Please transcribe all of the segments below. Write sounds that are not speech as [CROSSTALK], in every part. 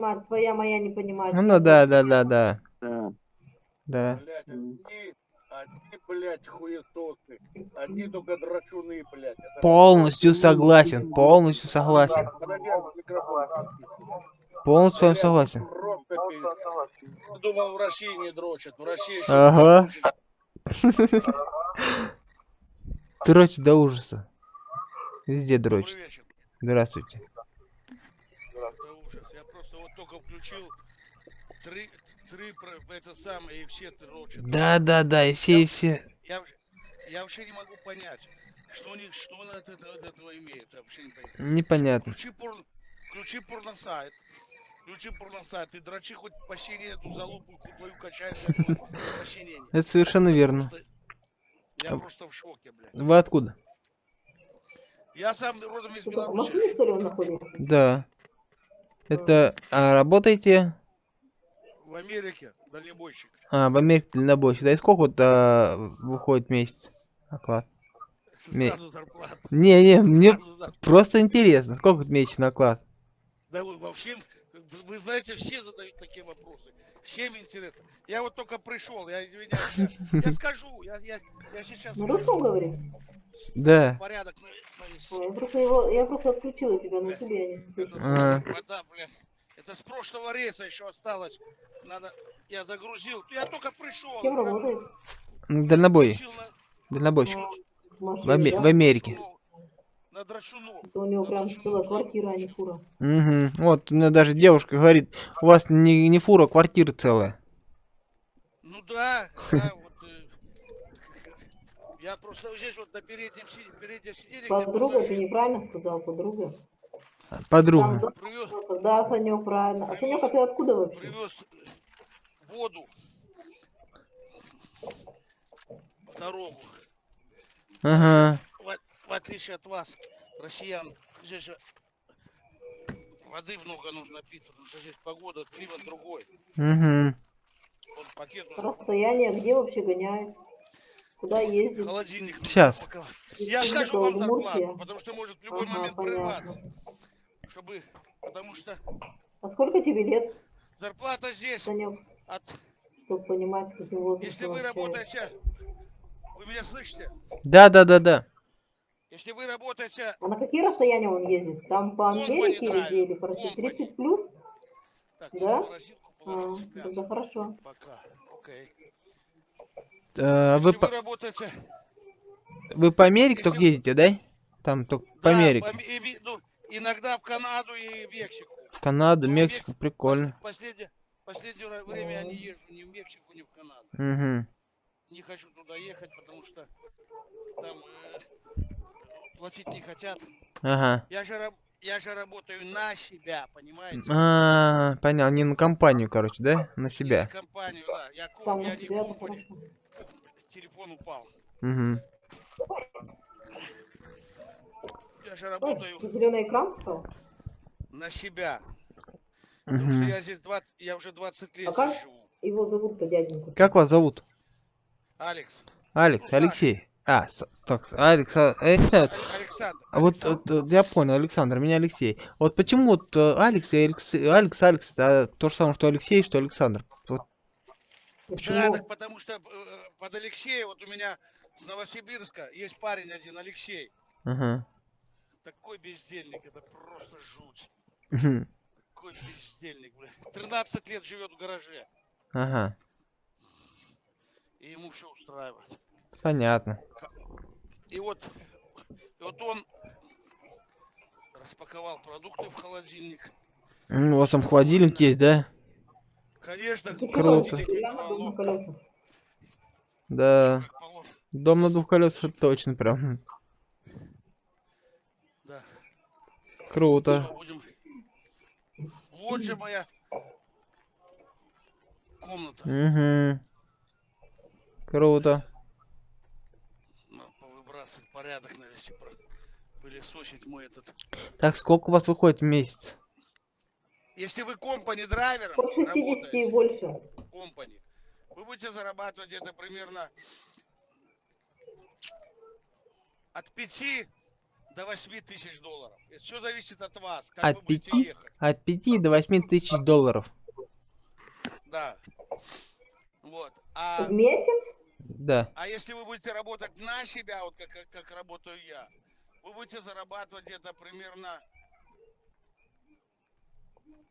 понимает, твоя моя не понимает. Ну да, да, да, да. Да. Да. Блядь, одни, одни, блядь, хуесосы. Одни только драчуны, блядь. Это Полностью согласен, полностью согласен. Полностью с вами согласен. Думал, в России не дрочат. В России еще Ага. Дрочь до ужаса. Везде дрочит. Здравствуйте. Это ужас. Я просто вот только включил три, три это самое, и все дрочат. Да, да, да, и все, и все. Я, вообще- я вообще не могу понять, что у них, что он от этого, от этого имеет. Я вообще не понимаю. Непонятно. Включи, порно, включи порносайт. Включи порносайт. И дрочи хоть посильнее эту залупу твою посильнее. Это совершенно верно. Я просто в шоке, блядь. Вы откуда? Я сам родом из в Беларуси. машине, что ли, он находится? Да. Это, а работаете В Америке дальнобойщик. а, в Америке дальнобойщик? Да и сколько вот а, выходит в месяц оклад? Зарплата. Не, не, мне просто интересно, сколько месячный оклад? Да вы вообще, вы знаете, все задают такие вопросы. Всем интересно. Я вот только пришел, я извиняюсь, я, я скажу, я, я, я сейчас На скажу. русском говори? Да. порядок на- навести. Ой, я просто его, я просто отключила тебя на ютубе, я не слышу. А. Вода, бля. Это с прошлого рейса еще осталось. Надо, я загрузил. Я только пришел. Кем работает? Ну, Дальнобой. Дальнобойщик. А, В Аме- да? в Америке. На. Это у него прям целая квартира, а не фура. Угу. Вот, у меня даже девушка говорит, у вас не, не фура, а квартира целая. Ну да, да, вот. э, Я просто здесь вот на переднем, си- переднем сиденье. где Подруга, ты неправильно сказал, подруга. Подруга. Привез. Да, Санек, правильно. А Санек, а ты откуда вообще? привез воду дорогу. Ага. В, в отличие от вас, россиян, здесь же воды много нужно пить, потому что здесь погода, климат другой. Угу. Вот пакет Расстояние, где вообще гоняет? Куда ездит? холодильник. упаковать. Я Республика скажу вам зарплату, потому что может в любой Ага, момент понятно. прерваться. Чтобы, потому что А сколько тебе лет, зарплата здесь, Санек, от, чтобы понимать, с каким возрастом если вы общаешься? работаете, вы меня слышите? Да, да, да, да. Если вы работаете, А на какие расстояния он ездит? Там по Америке или? Или по России? компани. 30 плюс? так, Да? А, тогда хорошо. Пока, окей. Э, Если вы, вы по, работаете, вы по Америке только если- ездите, да? Там только по Да, Америке. по и ну, иногда в Канаду и в Мексику. В Канаду, Ну, Мексику, Мексику прикольно. Пос- Последнее, последнее время я не езжу ни в Мексику, ни в Канаду. Угу. Не хочу туда ехать, потому что там э, платить не хотят. Ага. Я же, я же работаю на себя, понимаете? А, понял, не на компанию, короче, да? На Не на себя. компанию, да. Я, Сам я не себя, компани, телефон упал. Угу. Я же работаю Зеленый экран стал? на себя. Потому что Угу. я здесь 20, я уже 20 лет А как? живу. Его зовут-то дяденька. Как вас зовут? Алекс. Алекс, Ну. Алексей. А, так, Алекс, а, э, Александр. А вот, вот, я понял, Александр, меня Алексей. Вот почему вот э, Алекс и Алекс, Алекс, Алекс, это то же самое, что Алексей, что Александр? Вот, Да, Почему? так потому что э, под Алексея, вот у меня с Новосибирска есть парень один, Алексей. ага. Такой бездельник, это просто жуть. Такой бездельник, бля. 13 лет живет в гараже. Ага, И ему все устраивает. Понятно. И вот, и вот он распаковал продукты в холодильник. У вас там холодильник есть, да? Конечно, Круто. Да. Дом на двух колесах точно прям. Да. Круто. Будем. Вот же моя комната. Угу. Круто. Надо повыбрасывать порядок навести, про- пылесосить мой этот. Так, сколько у вас выходит в месяц? Если вы компани драйвером От 60 и больше. компани, вы будете зарабатывать где-то примерно от 5 до до 8 тысяч долларов. Все зависит от вас, как От вы будете пяти? ехать. От 5 до 8 тысяч долларов. Да. Вот. А, В месяц? Да. а если вы будете работать на себя, вот как, как, как работаю я, вы будете зарабатывать где-то примерно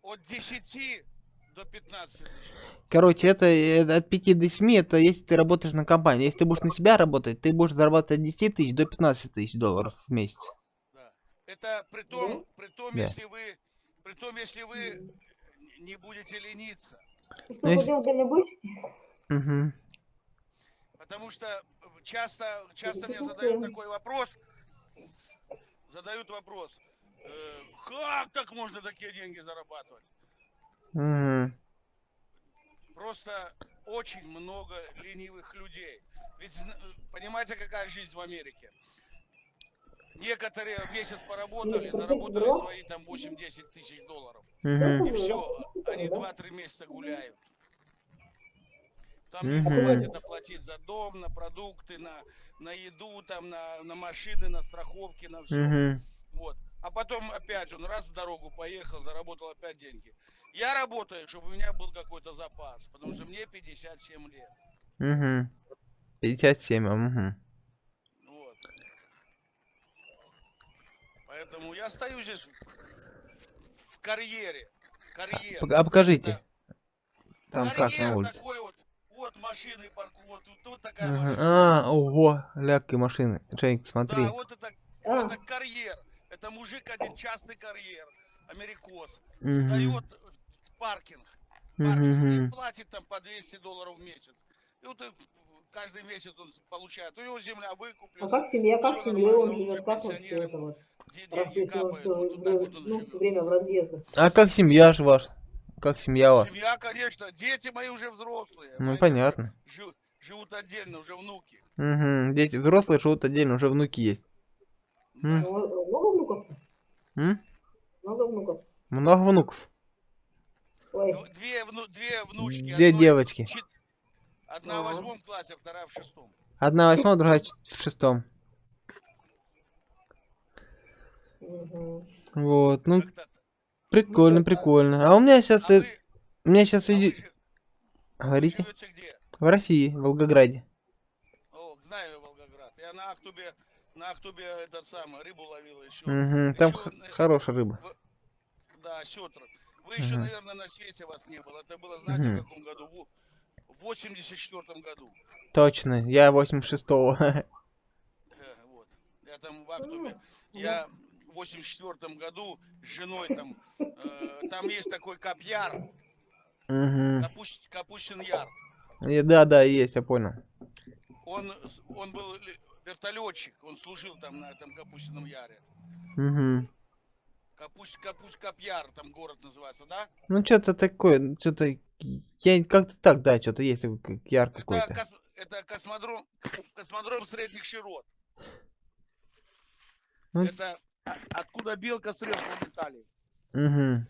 от 10 до 15 тысяч. Короче, это, э, от 5 до 7, это если ты работаешь на компанию. Если ты будешь на себя работать, ты будешь зарабатывать от 10 тысяч до 15 тысяч долларов в месяц. Да. Это при том, при том, Да. если вы, при том, если вы не будете лениться. Что, Ну, если- ходил дальнобойщик? Угу. Потому что часто, часто мне задают такой вопрос, задают вопрос, э, как так можно такие деньги зарабатывать? Угу. Просто очень много ленивых людей. Ведь понимаете, какая жизнь в Америке? Некоторые месяц поработали, заработали свои там 8-10 тысяч долларов. Угу. И все, они Да. 2-3 месяца гуляют. Там Мгм. хватит оплатить за дом, на продукты, на, на еду, там, на, на машины, на страховки, на все. Угу. Вот. А потом опять он раз в дорогу поехал, заработал опять деньги. Я работаю, чтобы у меня был какой-то запас, потому что мне 57 лет. Угу. 57, угу. Вот. Поэтому я стою здесь в, в карьере. Карьер. А покажите. Это Там как карьер на улице. такой вот. Вот машины парку, вот тут, тут такая машина. А, ого, ляг и машины. Джейк, смотри. Да, вот это, А, это карьер. Это мужик один, частный карьер. Америкос. Мгм. Сдает в паркинг. паркинг и платит там по 200 долларов в месяц. И вот каждый месяц он получает. У него земля выкуплена. а как семья, как всё семья он живет, как он все это вот? Раз если он все, ну, все время в разъездах. А как семья ж ваш? Как семья у вас? Семья, конечно, дети мои уже взрослые. Ну понятно. жи- живут отдельно, уже внуки. Угу. Дети взрослые живут отдельно, уже внуки есть. М. Ну, Много внуков? М? Много внуков? Много внуков. Ой, Дв- Две, вну- две внучки. Две одной девочки. чет- Одна в восьмом классе, вторая в шестом. Одна в восьмом, другая в шестом. Вот, ну. Прикольно, прикольно. А у меня сейчас, А вы, у меня сейчас а вы говорите, в России, в Волгограде. О, знаю Волгоград. Я на Ахтубе, на Ахтубе этот самый, рыбу ловил еще. Угу. Там Ещё, х- э, хорошая рыба. Да, сетр. Вы еще, Мгм. наверное, на свете вас не было. Это было, знаете, Мгм. в каком году? В- В 84 году. Точно, я 86-го. [LAUGHS] Э, Вот. Я там в Ахтубе. М, Я в 84 году с женой там, э, там есть такой капьяр, Угу. Капусь- Капустин Яр. Да, да, есть, я понял. Он, он был вертолетчик, он служил там на этом Капустином Яре. Угу. Капусть, Капусть, Капьяр, там город называется, да? Ну, что-то такое, что-то... Я как-то так, да, что-то есть такой яр Это, какой-то. кос- это космодром, космодром средних широт. Ну. Это откуда белка с рельсом летали. Угу.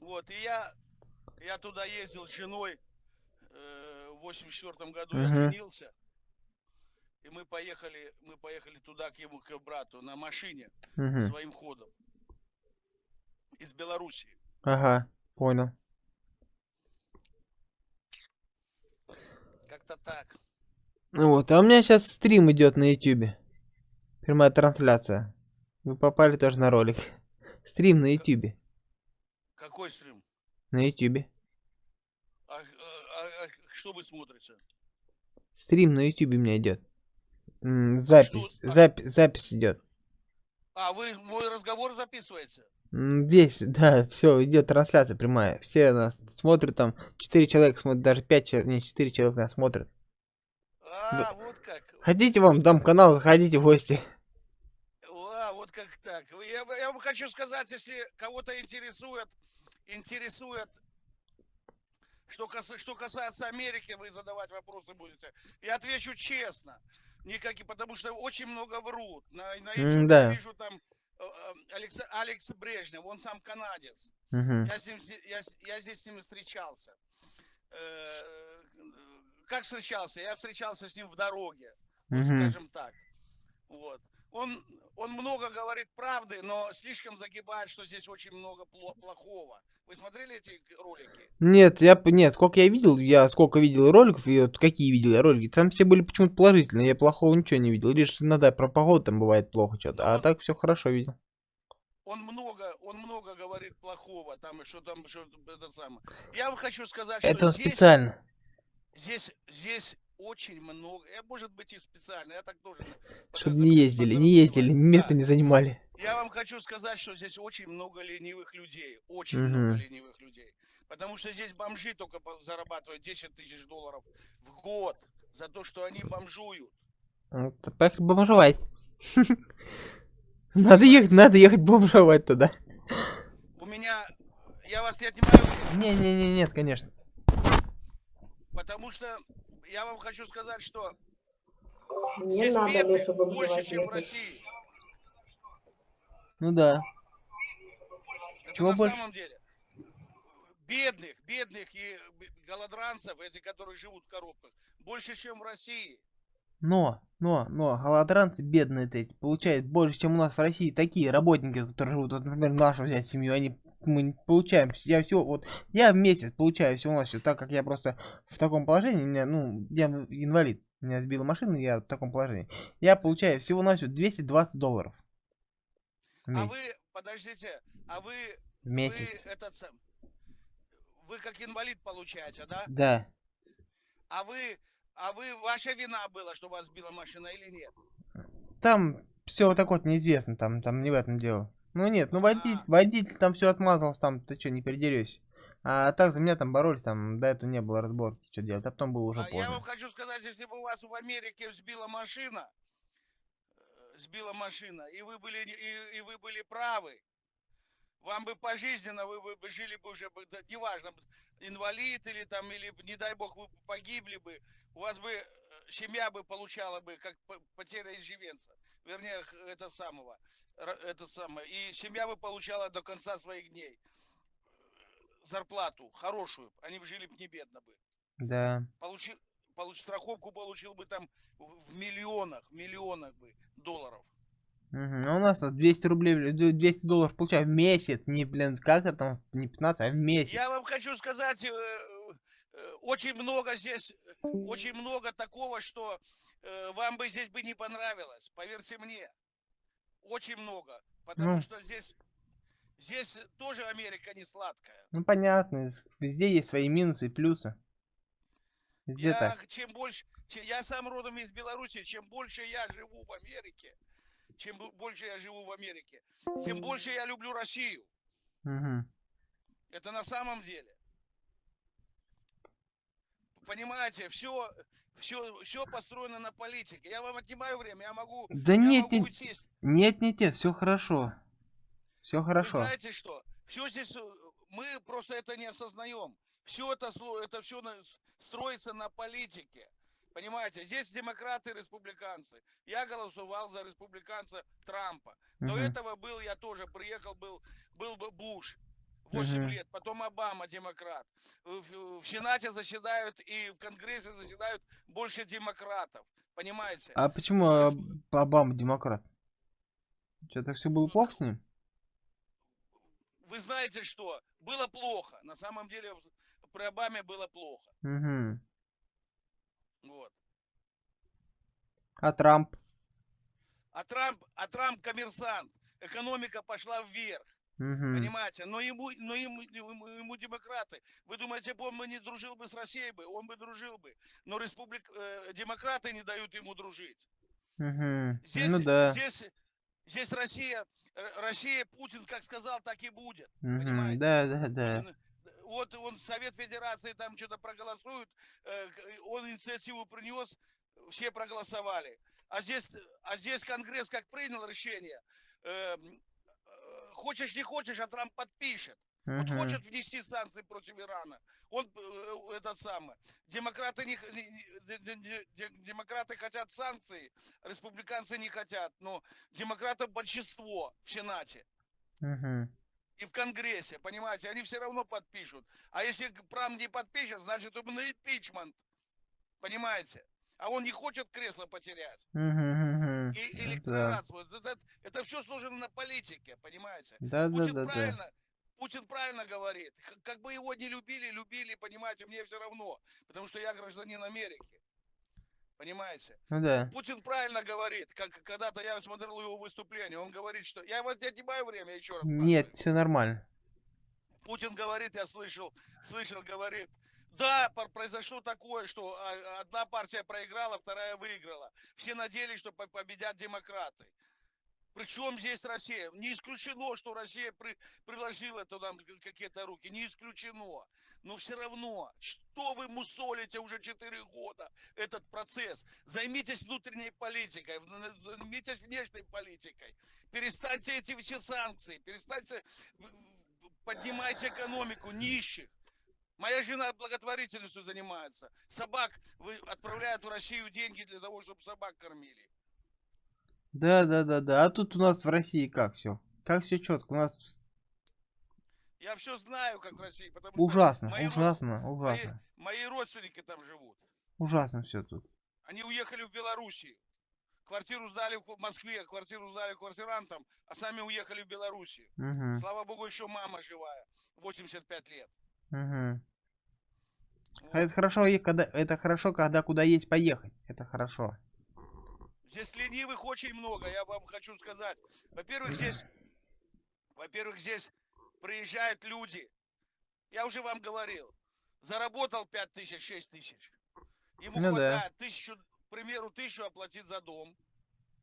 Вот, и я, я туда ездил с женой э, в 84 году, Мгм. я женился. И мы поехали, мы поехали туда к ему, к брату, на машине, Угу. своим ходом. Из Белоруссии. Ага, понял. Как-то так. Ну Вот, а у меня сейчас стрим идет на ютюбе. Прямая трансляция. Вы попали тоже на ролик. Стрим на ютюбе. Какой стрим? На ютюбе. А, а- а- а что вы смотрите? Стрим на ютюбе у меня идет. Запись, а- запись, запись идет. А, вы мой разговор записываете? Здесь, [LAUGHS] да, все, идет трансляция прямая. Все нас смотрят там. Четыре человека смотрят, даже пять человек, не четыре человека нас смотрят. А, вот как. Хотите вам дам канал, заходите в гости. Как так. Я, я вам хочу сказать, если кого-то интересует, интересует, что, кас- что касается Америки, вы задавать вопросы будете. Я отвечу честно. Никакие, потому что очень много врут. На, на YouTube да. я вижу там э, э, Алекс, Алекс Брежнев, он сам канадец. Мгм. Я, с ним, я, я здесь с ним встречался. Э, Как встречался? Я встречался с ним в дороге, Мгм. скажем так. Вот. Он, он много говорит правды, но слишком загибает, что здесь очень много пло- плохого. Вы смотрели эти ролики? Нет, я нет, сколько я видел, я сколько видел роликов, и вот какие видел я ролики, там все были почему-то положительные, я плохого ничего не видел. Лишь иногда про погоду там бывает плохо что-то, а так все хорошо видел. Он много, он много говорит плохого, там, и что там, что это самое. Я вам хочу сказать, Это что он здесь, специально. здесь, здесь очень много, я, может быть, и специально, я так тоже. [LAUGHS] Чтобы не ездили, не ездили, место Да. не занимали. Я вам хочу сказать, что здесь очень много ленивых людей. Очень Мгм. много ленивых людей. Потому что здесь бомжи только зарабатывают 10 тысяч долларов в год за то, что они бомжуют. Вот, Поехали бомжевать. [LAUGHS] Надо ехать, надо ехать бомжевать тогда. У меня... Я вас не отнимаю, Не-не-не, нет, конечно. потому что я вам хочу сказать, что Не здесь надо, бедных больше, чем в. России. Ну да. Это Чего на больше? самом деле. Бедных, бедных и голодранцев, эти, которые живут в коробках, больше, чем в России. Но, но, но, голодранцы бедные эти получают больше, чем у нас в России. Такие работники, которые живут, вот, например, нашу взять семью, они мы получаем, я всего, вот, я в месяц получаю всего на все, так как я просто в таком положении, меня, ну, я инвалид, меня сбила машина, я в таком положении. Я получаю всего на все 220 долларов. А вы, подождите, а вы, В месяц. вы этот вы как инвалид получаете, да? Да. А вы, а вы, ваша вина была, что вас сбила машина или нет? Там все вот так вот неизвестно, там, там не в этом дело. Ну нет, ну водитель, А. водитель там все отмазался, там ты что, не передерешься. А так за меня там боролись, там до этого не было разборки, что делать, а потом было уже А я вам поздно. хочу сказать, если бы у вас в Америке сбила машина, э, сбила машина, и вы были, и, и вы были правы, вам бы пожизненно, вы бы жили бы уже, неважно, инвалид или там, или, не дай бог, вы погибли бы, у вас бы семья бы получала бы, как по- потеря иждивенца, вернее, это самого, это самое, и семья бы получала до конца своих дней э, зарплату хорошую, они бы жили бы не бедно бы Да. получил, получ, страховку получил бы там в, в миллионах, миллионах бы долларов. Мгм. А у нас вот 200 рублей, в- д- 200 долларов получаю в месяц, не, блин, как это там, не 15, а в месяц. Я вам хочу сказать, э, э, очень много здесь, очень много такого, что э, вам бы здесь бы не понравилось, поверьте мне. Очень много, потому Ну. что здесь, здесь тоже Америка не сладкая. Ну понятно, везде есть свои минусы и плюсы. Везде Я так. чем больше, че- я сам родом из Беларуси, чем больше я живу в Америке, чем больше я живу в Америке, тем больше я люблю Россию. Мгм. Это на самом деле. Понимаете, все, все, все построено на политике. Я вам отнимаю время, я могу, Да я нет, могу нет, сесть. нет, нет, нет, все хорошо. Все хорошо. Вы знаете что? Все здесь, э, мы просто это не осознаем. Все это, это все строится на политике. Понимаете, здесь демократы и республиканцы. Я голосовал за республиканца Трампа. До Мгм. этого был, я тоже приехал, был, был бы Буш. 8 Мгм. лет, потом Обама, демократ. В, в- Сенате заседают и в Конгрессе заседают больше демократов. Понимаете? А почему Обама демократ? Что, так все было плохо с ним? Вы знаете что? Было плохо. На самом деле при Обаме было плохо. Угу. Вот. А Трамп? А Трамп, а Трамп коммерсант. Экономика пошла вверх. Угу. Понимаете? Но ему, но ему, ему, ему демократы. Вы думаете, он бы не дружил бы с Россией бы? Он бы дружил бы. Но республик, э, демократы не дают ему дружить. Угу. Здесь, Ну да. здесь, здесь Россия, э, Россия, Путин как сказал, так и будет. Мгм. понимаете? Да, да, да. Вот он Совет Федерации там что-то проголосует, э, он инициативу принес, все проголосовали. А здесь, а здесь Конгресс как принял решение, э, э, хочешь не хочешь, а Трамп подпишет. Вот Мгм. хочет внести санкции против Ирана. Он э, этот самый. Демократы не, не- не- де- де- де- де- демократы хотят санкции, республиканцы не хотят. Но демократов большинство в Сенате Мгм. и в Конгрессе, понимаете, они все равно подпишут. А если Трамп не подпишет, значит он на импичмент. Понимаете? А он не хочет кресло потерять. И. Да. электорат свой. Это, это все сложено на политике, понимаете? Да, да, Путин да, да. правильно, Путин правильно говорит. Как бы его не любили, любили, понимаете, мне все равно. Потому что я гражданин Америки. Понимаете? Ну да. Путин правильно говорит. Как когда-то я смотрел его выступление. Он говорит, что... Я вот я отнимаю время еще раз. Нет, все нормально. Путин говорит, я слышал, слышал, говорит, да, произошло такое, что а, одна партия проиграла, вторая выиграла. Все надеялись, что по- победят демократы. Причем здесь Россия? Не исключено, что Россия при- приложила туда какие-то руки. Не исключено. Но все равно, что вы мусолите уже 4 года этот процесс? Займитесь внутренней политикой, займитесь внешней политикой. Перестаньте эти все санкции, перестаньте поднимайте экономику нищих. Моя жена благотворительностью занимается. Собак вы отправляют в Россию деньги для того, чтобы собак кормили. Да, да, да, да. А тут у нас в России как все? Как все четко? У нас Я все знаю, как в России, потому что ужасно, род- ужасно, мои, ужасно. мои родственники там живут. Ужасно все тут. Они уехали в Белоруссию. Квартиру сдали в Москве, квартиру сдали квартирантам, а сами уехали в Белоруссию. Угу, Слава богу, еще мама живая, 85 лет. угу. А это хорошо, когда это хорошо, когда куда есть поехать. Это хорошо. Здесь ленивых очень много, я вам хочу сказать. Во-первых, здесь, во-первых, здесь приезжают люди. Я уже вам говорил. Заработал 5 тысяч, 6 тысяч. Ему Ну да. хватает тысячу, к примеру, тысячу оплатить за дом.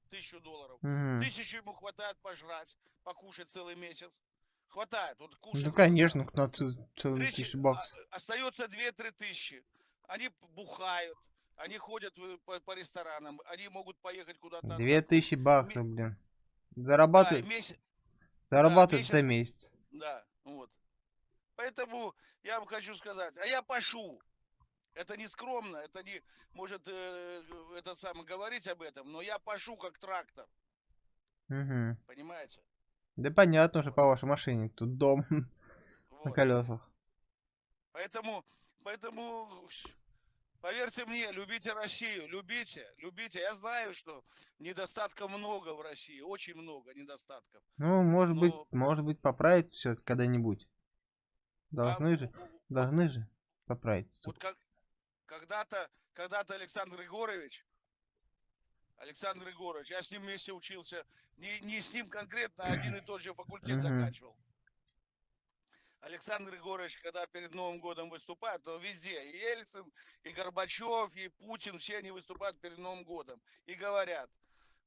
Тысячу долларов. Мгм. Тысячу ему хватает пожрать, покушать целый месяц. Хватает. Вот кушать Ну конечно, на целые Тысячи- баксов. а- Остается 2-3 тысячи. Они бухают, они ходят по, по ресторанам, они могут поехать куда-то. Две тысячи баксов, блин. Да, Зарабатывают, месяц, зарабатывают месяц. за месяц. да, вот. Поэтому я вам хочу сказать, а я пошу. Это не скромно, это не может э, этот самый говорить об этом, но я пошу как трактор, Мгм. понимаете? Да понятно уже по вашей машине. Тут дом [LAUGHS] на Вот. колесах. Поэтому, поэтому, поверьте мне, любите Россию, любите, любите. Я знаю, что недостатков много в России, очень много недостатков. Ну, может быть, Ну- может быть, поправится все когда-нибудь. Должны А же, в- должны же поправиться. Вот как, когда-то, когда-то Александр Егорович, Александр Егорович, я с ним вместе учился, не, не с ним конкретно, а один и тот же факультет заканчивал. Александр Егорович, когда перед Новым годом выступает, то везде, и Ельцин, и Горбачев, и Путин, все они выступают перед Новым годом и говорят,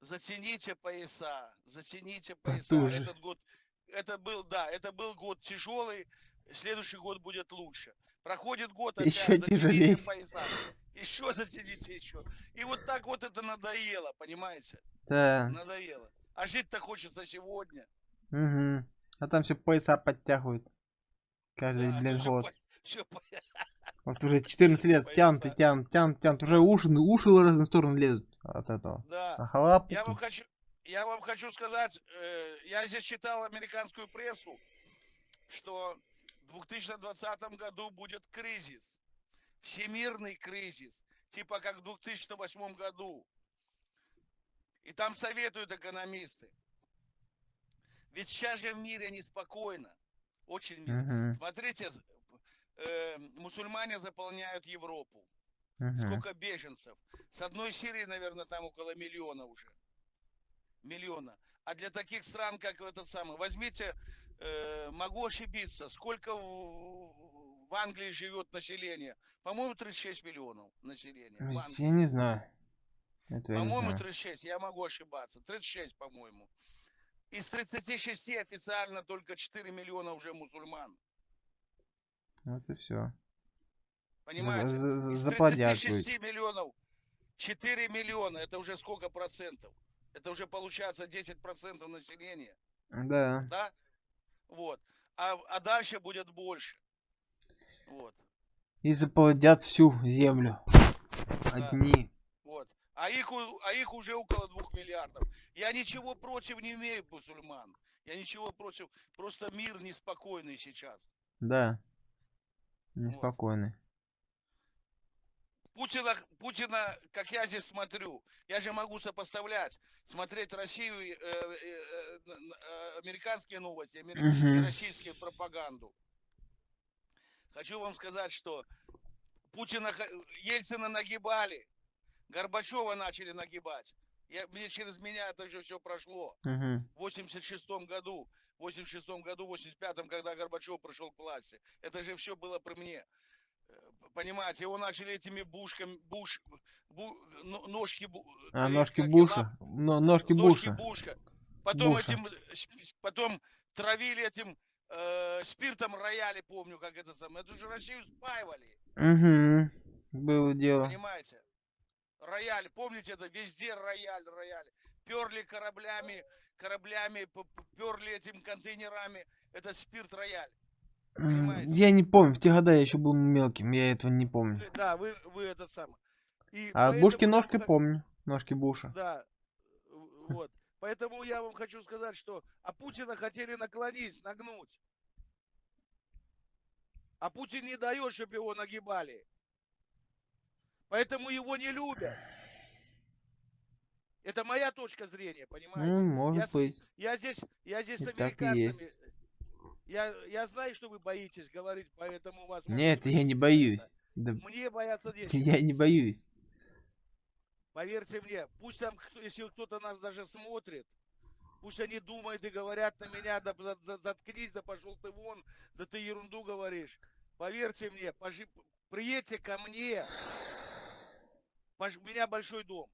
затяните пояса, затяните пояса. Потуже. Этот год, это был, да, это был год тяжелый, следующий год будет лучше. Проходит год, опять затяните тяжелее. пояса, еще затяните еще. И вот так вот это надоело, понимаете? Да. Надоело. А жить-то хочется сегодня. Угу. А там все пояса подтягивают. Каждый, Да, всё год. по- по- Вот уже 14 лет Пояса. [LAUGHS] тянут и тянут, тянут, тянут. Уже уши, уши в разные стороны лезут от этого. Да. А Я вам хочу, я вам хочу сказать, э, я здесь читал американскую прессу, что 2020 году будет кризис, всемирный кризис, типа как в 2008 году. И там советуют экономисты. Ведь сейчас же в мире неспокойно, очень мир. Мгм, Смотрите, э, мусульмане заполняют Европу. мгм. Сколько беженцев? С одной Сирии, наверное, там около миллиона уже. Миллиона. А для таких стран, как этот самый, возьмите, э, могу ошибиться, сколько в, в Англии живет население? По-моему, 36 миллионов населения. Я не знаю. По-моему, знаю. 36, я могу ошибаться. 36, по-моему. Из 36 официально только 4 миллиона уже мусульман. Вот и все. Понимаете? Из Заплодят 36 миллионов 4 миллиона, это уже сколько процентов? Это уже получается 10 процентов населения, Да. да? Вот. А, а дальше будет больше. Вот, И заплодят всю землю. Одни. вот. А их, а их уже около 2 миллиардов. Я ничего против не имею мусульман. Я ничего против. Просто мир неспокойный сейчас. Да. Неспокойны. Путина, Путина, как я здесь смотрю, я же могу сопоставлять, смотреть Россию, э, э, э, э, американские новости, и Мгм. российскую пропаганду. Хочу вам сказать, что Путина, Ельцина нагибали, Горбачева начали нагибать. Я, мне через меня это же все прошло. Мгм. В 86 году, в 86 году, в 85 когда Горбачев пришел к власти. Это же все было при мне. Понимаете, его начали этими бушками, буш, бу- но- ножки, А, э, ножки Буша. Но, ножки ножки Буша. бушка. Потом Буша. этим, потом травили этим э, спиртом рояли, помню, как это самое. Это же Россию спаивали, Угу. Было дело. понимаете? Рояль, помните это? Везде рояль, рояль. Перли кораблями, кораблями, перли этим контейнерами. Это спирт рояль. Понимаете? Я не помню, в те года я еще был мелким, я этого не помню. Да, вы, вы этот самый. И А Бушки ножки х- помню. Ножки Буша. Да, вот. Поэтому я вам хочу сказать, что а Путина хотели наклонить, нагнуть. А Путин не дает, чтобы его нагибали. Поэтому его не любят. Это моя точка зрения, понимаете? Ну, может я, с- быть. я здесь, я здесь с И так есть. американцами. Я, я знаю, что вы боитесь говорить, поэтому вас. Нет, я не боюсь. Да, Мне бояться [LAUGHS] нечего. я не боюсь. Поверьте мне, пусть там, если кто-то нас даже смотрит, пусть они думают и говорят на меня, да за- заткнись, да пошел ты вон, да ты ерунду говоришь. Поверьте мне, пожи- приедьте ко мне, Пож- у меня большой дом.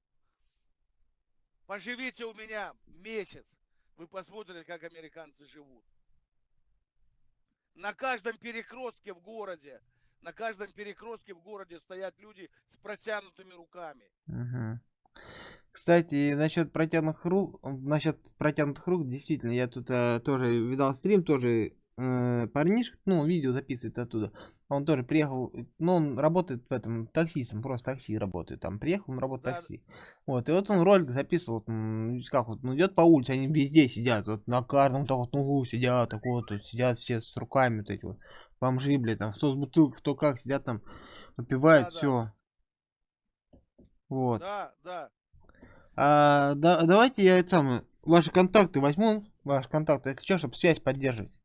Поживите у меня месяц, вы посмотрите, как американцы живут. На каждом перекрестке в городе, на каждом перекрестке в городе стоят люди с протянутыми руками. Мгм. Кстати, насчет протянутых рук, насчет протянутых рук, действительно, я тут э, тоже видал стрим, тоже э, парнишка, ну, видео записывает оттуда. Он тоже приехал, ну, он работает в этом таксистом, просто такси работает. Там приехал, он работает Да. такси. Вот, и вот он ролик записывал, как вот, ну, идет по улице, они везде сидят, вот на каждом так вот углу сидят, так вот, вот, сидят все с руками, вот эти вот, бомжи, блядь, там, кто с бутылкой, кто как, сидят там, выпивают, Да-да. все. Вот. Да, да. А, да, давайте я это самое, ваши контакты возьму, ваши контакты, если что, чтобы связь поддерживать.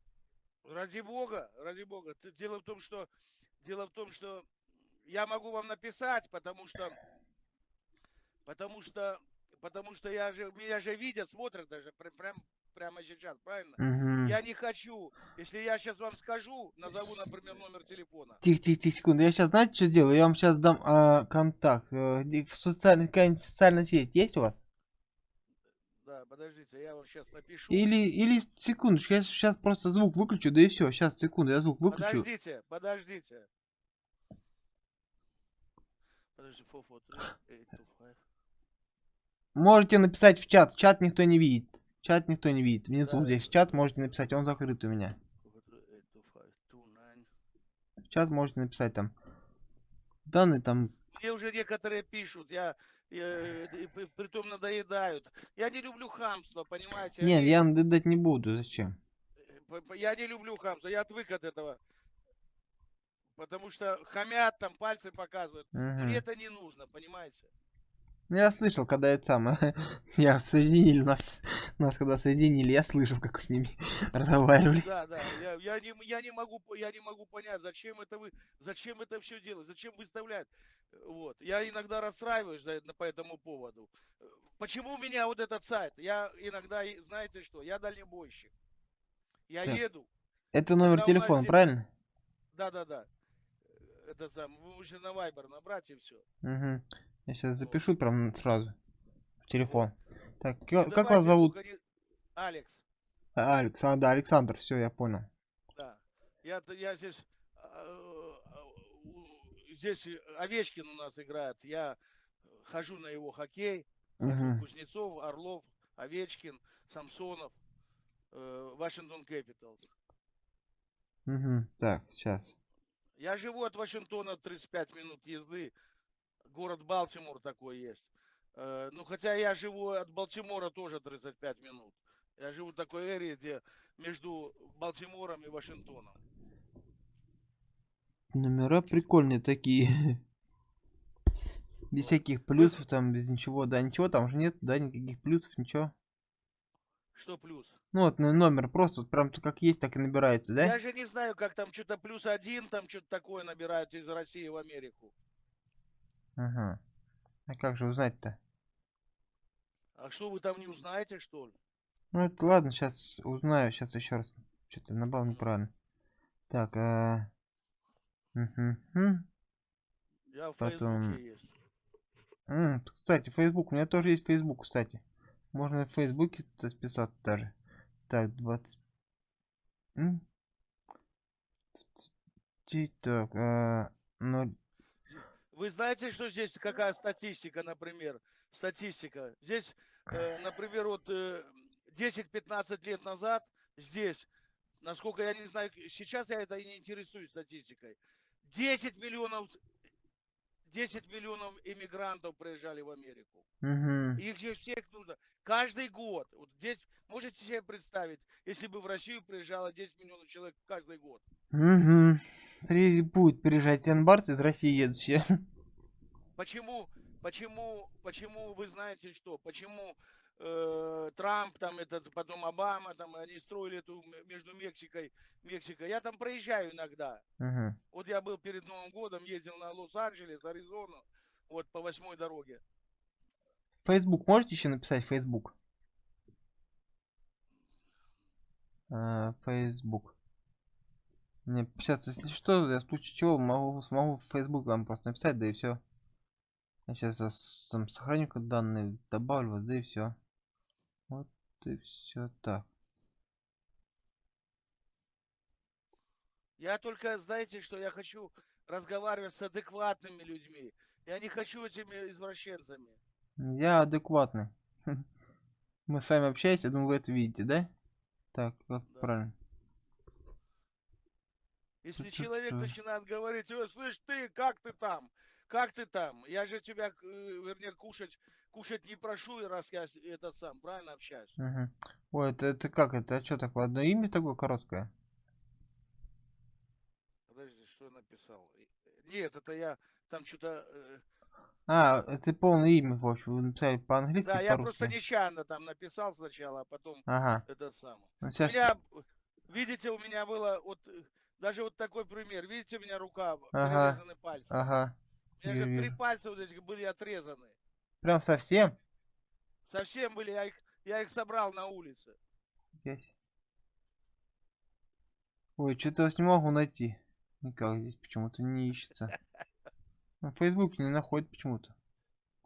Ради бога, ради бога. Дело в том, что дело в том, что я могу вам написать, потому что потому что потому что я же меня же видят, смотрят даже прям, прям прямо сейчас, правильно? Угу. Я не хочу, если я сейчас вам скажу, назову, например, номер телефона. Тихо, тихо, тихо, секунду. Я сейчас, знаете, что сделаю? Я вам сейчас дам а, контакт. Где- В социальной, какая-нибудь социальная сеть есть у вас? Да, подождите, я вам сейчас напишу. Или, или, секундочку, я сейчас просто звук выключу, да и все. Сейчас, секунду, я звук выключу. Подождите, подождите. Подожди, фу, фу, три, eight, two, five. Можете написать в чат. Чат никто не видит. Чат никто не видит. Внизу Да, здесь это- чат можете написать, он закрыт у меня. Чат можете написать там. Данные там. Мне уже некоторые пишут, я, я- при- притом надоедают. Я не люблю хамство, понимаете? Нет, я вам дать не буду. Зачем? п- Я не люблю хамство, я отвык от этого. Потому что хамят, там пальцы показывают. Мгм. Мне это не нужно, понимаете? Ну, Я слышал, когда это самое, [LAUGHS] я соединили нас, нас когда соединили, я слышал, как с ними [LAUGHS] разговаривали. Да, да. Я, я не, я не могу, я не могу понять, зачем это вы, зачем это все делать, зачем выставлять. Вот. Я иногда расстраиваюсь за по этому поводу. Почему у меня вот этот сайт? Я иногда, знаете что, я дальнобойщик. Я Так. еду. Это номер телефона, правильно? Да, да, да. Это сам. Вы можете на Viber набрать и все. Угу. Я сейчас запишу прям сразу в телефон. Так, Ну, ка- как вас зовут? Алекс. А, Алекс, а, да, Александр, все, я понял. Да. Я, я здесь, а, здесь Овечкин у нас играет. Я хожу на его хоккей. Мгм. Кузнецов, Орлов, Овечкин, Самсонов, э, Вашингтон Кэпиталс. Угу. Так, сейчас. Я живу от Вашингтона 35 минут езды. Город Балтимор такой есть. Э, Ну, хотя я живу от Балтимора тоже 35 минут. Я живу в такой эре, где между Балтимором и Вашингтоном. Номера прикольные такие. Без всяких плюсов там, без ничего, да, ничего там же нет, да, никаких плюсов, ничего. Что плюс? Ну вот ну, номер просто вот прям как есть, так и набирается, да? Я же не знаю, как там что-то плюс один, там что-то такое набирают из России в Америку. Ага. А как же узнать-то? А что вы там не узнаете, что ли? Ну это ладно, сейчас узнаю, сейчас еще раз. Что-то набрал неправильно. Так, а... мгм. Я в Потом- есть. М, Кстати, Facebook, у меня тоже есть Facebook, кстати. Можно в Фейсбуке списаться даже. Так, 20... М? Так, а... ноль- Вы знаете, что здесь какая статистика, например? Статистика. Здесь, э, например, вот э, 10-15 лет назад здесь, насколько я не знаю, сейчас я это и не интересуюсь статистикой, 10 миллионов 10 миллионов иммигрантов приезжали в Америку. Мгм. Их же всех нужно. Каждый год. Вот здесь можете себе представить, если бы в Россию приезжало 10 миллионов человек каждый год. Мгм. При... Будет приезжать Янбарт из России едущие. [LAUGHS] Почему, почему, почему вы знаете что? Почему э, Трамп, там этот, потом Обама, там они строили эту между Мексикой, Мексикой. Я там проезжаю иногда. Мгм. Вот я был перед Новым годом, ездил на Лос-Анджелес, Аризону, вот по восьмой дороге. Facebook можете еще написать Facebook? А, Facebook. Мне сейчас, если что, я в случае чего могу, смогу в Facebook вам просто написать, да и все. Я сейчас там сохраню данные, добавлю, да и все. Вот и все так. Я только, знаете, что я хочу разговаривать с адекватными людьми. Я не хочу этими извращенцами. Я адекватный. [LAUGHS] Мы с вами общаемся, я думаю, вы это видите, да? Так, как Да. правильно. Если человек э, начинает говорить, «Ой, слышь, ты, как ты там? Как ты там? Я же тебя, э, вернее, кушать, кушать не прошу, и раз я этот сам, правильно общаюсь? Мгм. Ой, это, это как это? А что такое? Одно имя такое короткое? Подожди, что я написал? Нет, это я там что-то... э, А, это полное имя, в общем, вы написали по-английски Да, и я по-русски. просто нечаянно там написал сначала, а потом Ага. этот самый. Ну, У сейчас... меня, э, видите, у меня было вот э, даже вот такой пример. Видите, у меня рука, Ага. перерезаны пальцы. Ага. У меня же три пальца вот этих были отрезаны. Прям совсем? Совсем были, я их, я их собрал на улице. Есть. Ой, что-то вас не могу найти. Никак здесь почему-то не ищется. [LAUGHS] На Facebook не находит почему-то.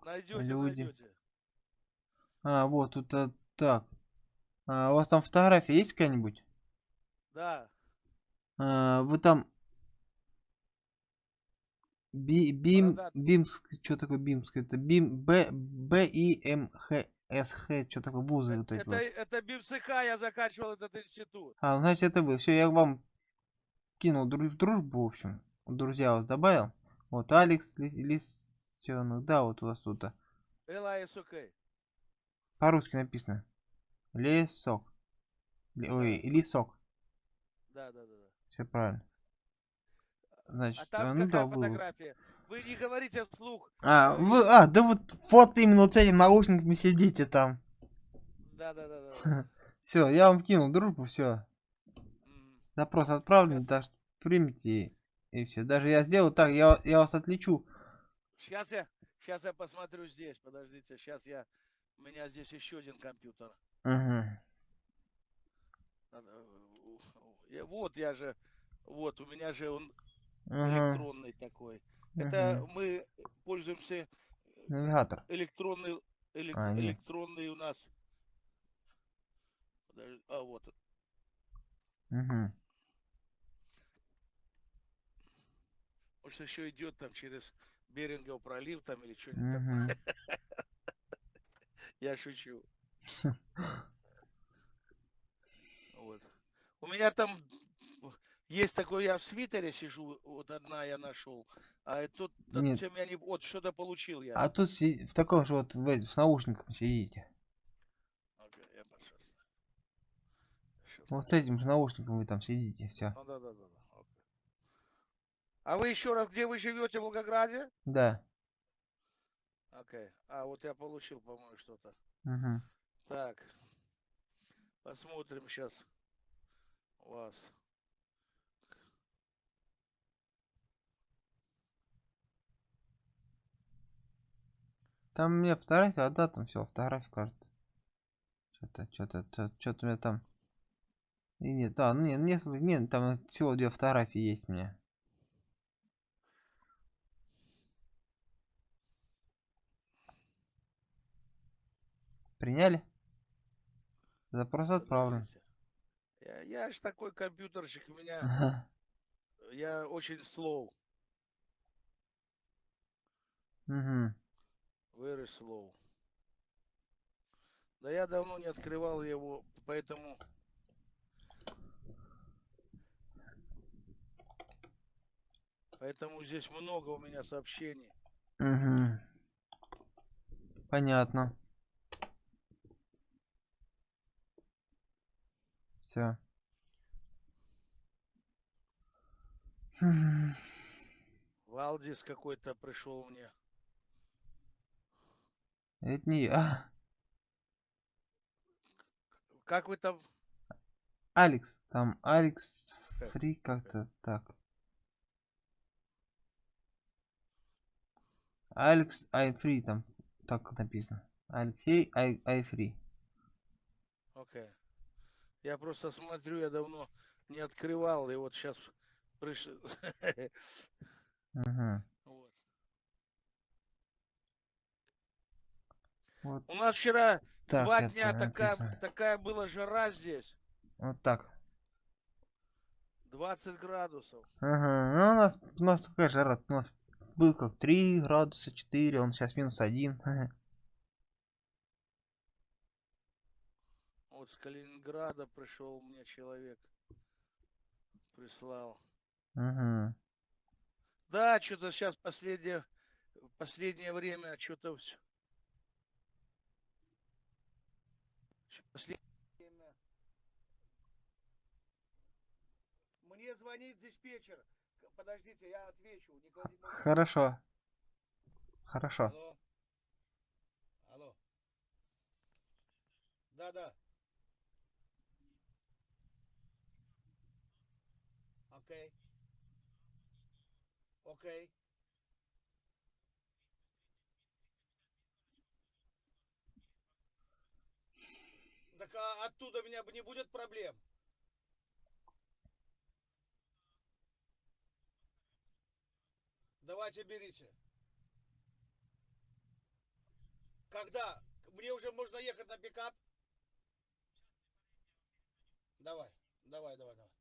Найдете, Люди. найдете. А, вот тут а, так. А, у вас там фотография есть какая-нибудь? Да. А, вы там... Би, бим. Бимск, что такое Бимск? Это Бим, Б, Б, И, М, Х, С, Х, что такое, вузы вот эти Это, вот. это БИМСХ, я заканчивал этот институт. А, значит это вы. Все, я вам кинул друж- дружбу, в общем. Друзья вас добавил. Вот Алекс Лис- Лисенок, да, вот у вас тут. а. ЛАСОК. По-русски написано. Лесок. Ли- Ой, лесок. Да, да, да. да. Все правильно. А Значит, а, там ну да, какая вы. фотография? Вы не говорите вслух. А, вы, а, да вот, вот именно вот с этим наушниками сидите там. Да, да, да, да, да. Все, я вам кинул дружбу, все. Запрос отправлен, так что примите и все. Даже я сделаю так, я, я вас отличу. Сейчас я, сейчас я посмотрю здесь. Подождите, сейчас я. У меня здесь еще один компьютер. Мгм. Надо, э, я- Вот я же, вот у меня же он Ага, электронный такой. Это мгм. мы пользуемся Навигатор. электронный, элек- А, нет. электронный у нас. Подожди, А вот, Мгм. может еще идет там через Берингов пролив там или что-нибудь такое. Мгм. [LAUGHS] Я шучу. [LAUGHS] У меня там есть такой, я в свитере сижу, вот одна я нашел, а тут Нет. чем я не, вот что-то получил я. А тут си- в таком же вот в эти- с наушником сидите. Окей, я пошел. Вот с этим же наушником вы там сидите, все. Ну да, да, да. да, окей. А вы еще раз, где вы живете в Волгограде? Да. Окей. А, вот я получил, по-моему, что-то. Угу. Так. Посмотрим сейчас вас. Там у меня фотография, а да, там все, фотография кажется. Что-то, что-то, что-то у меня там. И нет, да, ну нет, нет, нет, там всего две фотографии есть у меня. Приняли? Запрос отправлен. Я, я ж такой компьютерщик, у меня, Ага. я очень slow, Угу. very slow. Да я давно не открывал его, поэтому... Поэтому здесь много у меня сообщений. Угу. Понятно. Все. Валдис какой-то пришел мне. Это не я. Как вы там? Алекс. Там Алекс Как? Фри как-то так. Алекс Айфри там так написано. Алексей Ай Айфри. Окей. Я просто смотрю, я давно не открывал, и вот сейчас пришел. [LAUGHS] Вот. Вот У нас вчера так два дня такая была жара здесь. Вот так. 20 градусов. Ага. Ну, у нас, у нас какая жара? У нас был как 3 градуса, 4, он сейчас минус 1. [LAUGHS] Вот с Калининграда пришел мне человек. Прислал. Угу. Да, что-то сейчас последнее, последнее время что-то все. Последнее время. Мне звонит диспетчер. Подождите, я отвечу. Трубку. Хорошо. Хорошо. Алло. Алло. Да, да. Окей. Окей. Так а оттуда меня не будет проблем. Давайте берите. Когда? Мне уже можно ехать на пикап? Давай, давай, давай, давай.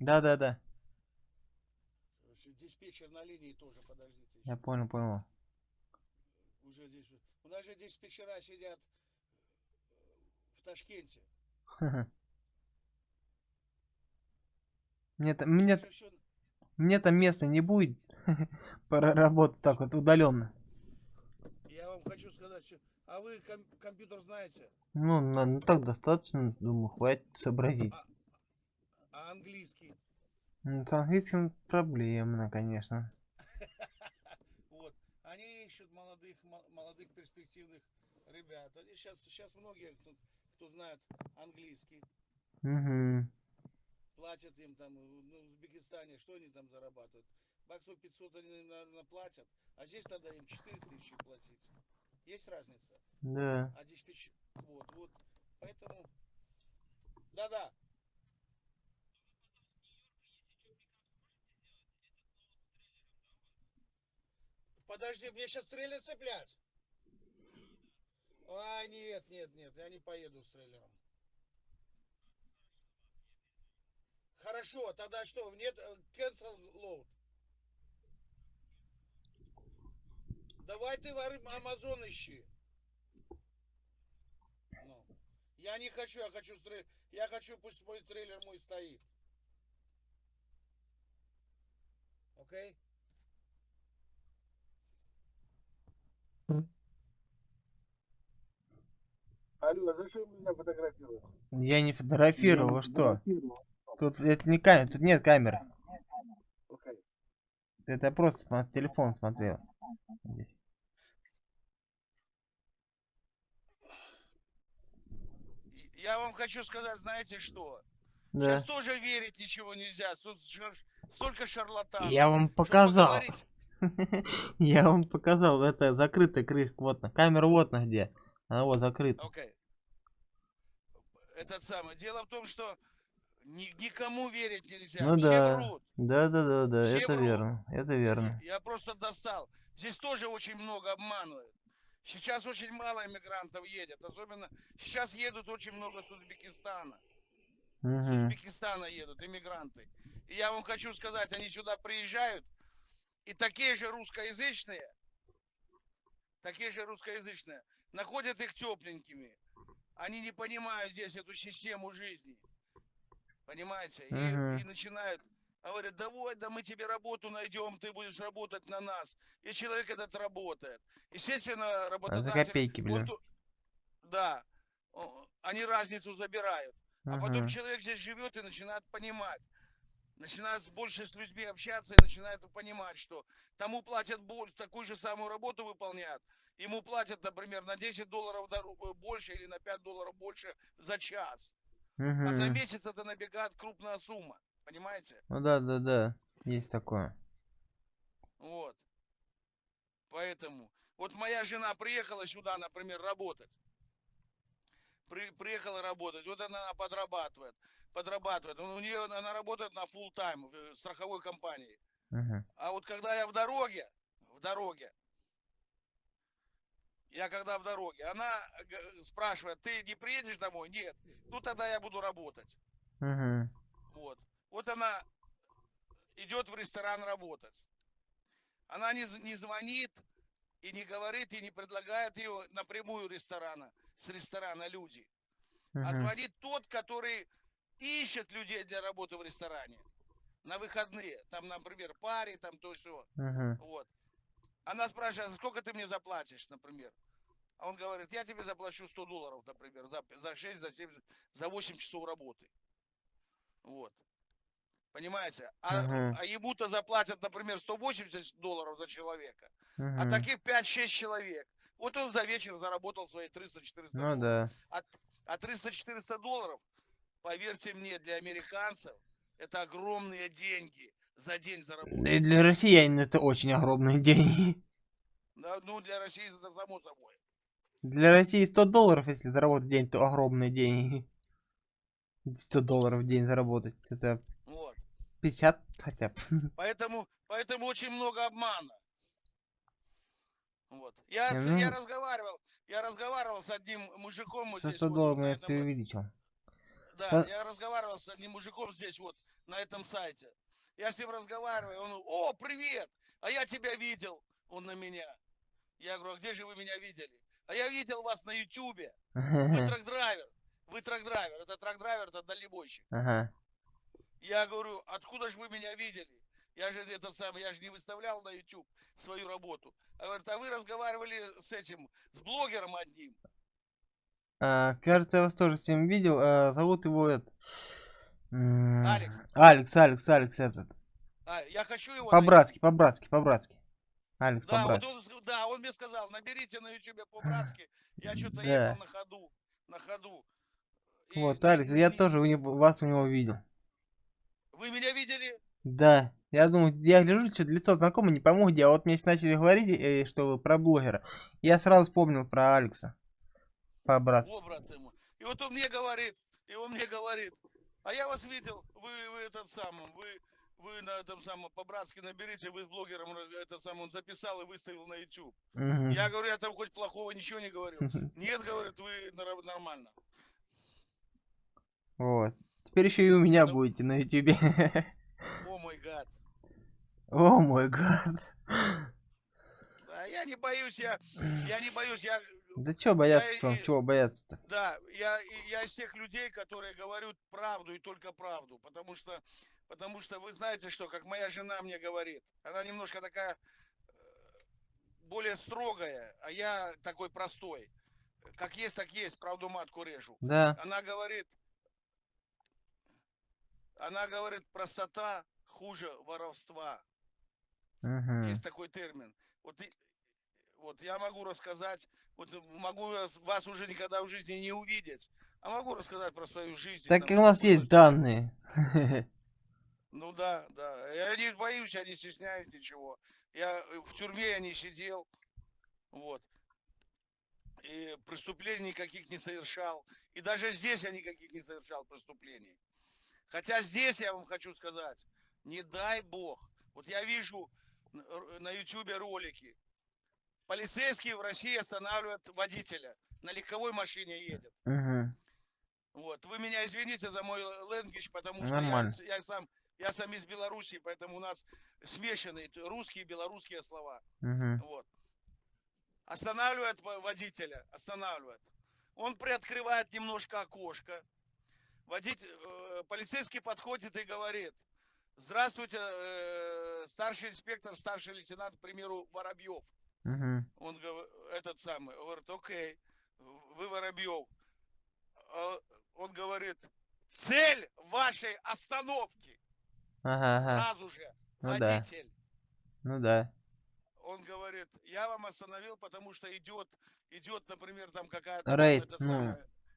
Алло, Да-да-да. диспетчер на линии тоже, подождите. Я понял, понял. Уже здесь. У нас же диспетчера сидят в Ташкенте. [LAUGHS] Мне, та- мне, мне там места не будет [LAUGHS] проработать так вот удаленно. Я вам хочу сказать, что... А вы ком- компьютер знаете? Ну, на- ну так достаточно, думаю, хватит сообразить. А английский? Ну, С английским проблемно, конечно. [LAUGHS] Вот. Они ищут молодых, мо- молодых перспективных ребят. Они сейчас, сейчас многие, кто, кто знает английский, Угу. платят им там, ну, в Узбекистане, что они там зарабатывают? Баксов 500 они, наверное, платят, а здесь надо им 4000 платить. Есть разница? Да. А диспетчер... Вот, вот. Поэтому... Да-да. Подожди, мне сейчас трейлер цеплять. А, нет, нет, нет, я не поеду с трейлером. Хорошо, тогда что, нет, э, cancel load. Давай ты в Амазон ищи. Ну, я не хочу, я хочу, стрей- я хочу, пусть мой трейлер мой стоит. Окей? Серега, зачем меня фотографировать? Я не фотографировал, вы что? Тут это не камера, тут нет камеры. Окей. Это я просто смо- телефон смотрел. Здесь. Я вам хочу сказать, знаете что? Да. Сейчас тоже верить ничего нельзя. Тут шар- столько шарлатанов. Я вам показал. [LAUGHS] Я вам показал. Это закрытая крышка. Вот на. Камера вот на где. Она вот закрыта. Окей. Этот самый. Дело в том, что ни- никому верить нельзя. Ну Все да. врут. Да, да, да, да. Все Это врут. верно. Это верно. Я просто достал. Здесь тоже очень много обманывают. Сейчас очень мало иммигрантов едет. Особенно сейчас едут очень много с Узбекистана. С Мгм. Узбекистана едут иммигранты. И я вам хочу сказать, они сюда приезжают, и такие же русскоязычные, такие же русскоязычные, находят их тепленькими. Они не понимают здесь эту систему жизни. Понимаете? И, Мгм. и начинают, говорят, давай, да мы тебе работу найдем, ты будешь работать на нас. И человек этот работает. Естественно, А за работодатель... копейки, блин. ту- Да. Они разницу забирают. А потом человек здесь живет и начинает понимать. Начинает с- больше с людьми общаться и начинает понимать, что тому платят больше, такую же самую работу выполняют. Ему платят, например, на 10 долларов больше или на 5 долларов больше за час. А за месяц это набегает крупная сумма. Понимаете? Ну да, да, да. Есть такое. Вот. Поэтому. Вот моя жена приехала сюда, например, работать. При- приехала работать. Вот она подрабатывает. Подрабатывает. У нее она работает на full тайм в э, страховой компании. Мгм. А вот когда я в дороге, в дороге, я когда в дороге, она спрашивает, ты не приедешь домой? Нет. Ну тогда я буду работать. Мгм. Вот. Вот она идет в ресторан работать. Она не, не звонит и не говорит, и не предлагает ее напрямую ресторана, с ресторана люди. А Мгм. звонит тот, который ищет людей для работы в ресторане на выходные. Там, например, паре, там то все. Мгм. Вот. Она спрашивает, «А сколько ты мне заплатишь, например? А он говорит, я тебе заплачу 100 долларов, например, за, за 6, за 7, за 8 часов работы. Вот. Понимаете? А, Мгм. а ему-то заплатят, например, 180 долларов за человека. А Мгм. таких 5-6 человек. Вот он за вечер заработал свои 300-400 Ну долларов. да. А 300-400 долларов, поверьте мне, для американцев это огромные деньги за день заработать. Да и для россиян это очень огромные [LAUGHS] деньги. Да, ну, для России это само собой. Для России 100 долларов, если заработать в день, то огромные деньги. 100 долларов в день заработать. Это Вот. 50 хотя бы. [LAUGHS] Поэтому, поэтому очень много обмана. Вот. Я, ну- я разговаривал, я разговаривал с одним мужиком вот За здесь 100 вот, долларов на я этом- преувеличил. Да, Со- я разговаривал с одним мужиком здесь вот, на этом сайте. Я с ним разговариваю, он, о, привет, а я тебя видел, он на меня. Я говорю, а где же вы меня видели? А я видел вас на ютубе, вы truck driver, вы truck driver, это truck driver, это дальнобойщик. Ага. Я говорю, откуда же вы меня видели? Я же этот самый, я же не выставлял на YouTube свою работу. А говорит, а вы разговаривали с этим, с блогером одним. А, кажется, я вас тоже с ним видел. а, зовут его этот. Алекс. Алекс, Алекс, Алекс этот. А, я хочу его. По-братски, по-братски, по-братски. Алекс Да, вот по-братски. он, с- да, он мне сказал, наберите на ютубе по-братски. Я что-то Да. ехал на ходу, на ходу. И Вот, Алекс, я тоже у него, вас у него видел. Вы меня видели? Да, я думаю, я гляжу, что лицо знакомое, не пойму где, а вот мне начали говорить, э, что вы про блогера, я сразу вспомнил про Алекса. По-братски. И вот он мне говорит, и он мне говорит, а я вас видел, вы, вы этот самый, вы, вы на этом самом, по-братски наберите, вы с блогером, раз- этот самый, он записал и выставил на YouTube. Мгм. Я говорю, я там хоть плохого ничего не говорю. Нет, говорит, вы нор- нормально. Вот. Теперь еще и у меня Ну. будете на ютубе. О мой гад. О мой гад. Я не боюсь, я, я не боюсь, я, Да чё бояться, и- что, и- чего бояться-то? да, я, я из тех людей, которые говорят правду и только правду, потому что, потому что вы знаете что, как моя жена мне говорит, она немножко такая э, более строгая, а я такой простой. как есть, так есть, правду матку режу. Да. Она говорит, она говорит, простота хуже воровства. Мгм. Есть такой термин. Вот, вот я могу рассказать, вот могу вас- вас уже никогда в жизни не увидеть, а могу рассказать про свою жизнь. Так там, и у нас есть данные. [LAUGHS] Ну да, да. Я не боюсь, я не стесняюсь ничего. Я э, в тюрьме я не сидел. Вот. И преступлений никаких не совершал. И даже здесь я никаких не совершал преступлений. Хотя здесь я вам хочу сказать, не дай бог. Вот я вижу на ютубе ролики. Полицейские в России останавливают водителя. На легковой машине едет. Мгм. Вот. Вы меня извините за мой ленгвич, потому что я, Нормально. я сам я сам из Беларуси, поэтому у нас смешанные русские и белорусские слова. Мгм. Вот. Останавливает во- водителя, останавливает. Он приоткрывает немножко окошко. Водитель, э, полицейский подходит и говорит, здравствуйте, э, старший инспектор, старший лейтенант, к примеру, Воробьев. Мгм. Он говорит, этот самый, говорит, окей, вы Воробьев. А Он говорит, цель вашей остановки. Ага, ага. Сразу же, Ну да. водитель. Ну да. Он говорит, я вам остановил, потому что идет, идет, например, там какая-то... Рейд, ну.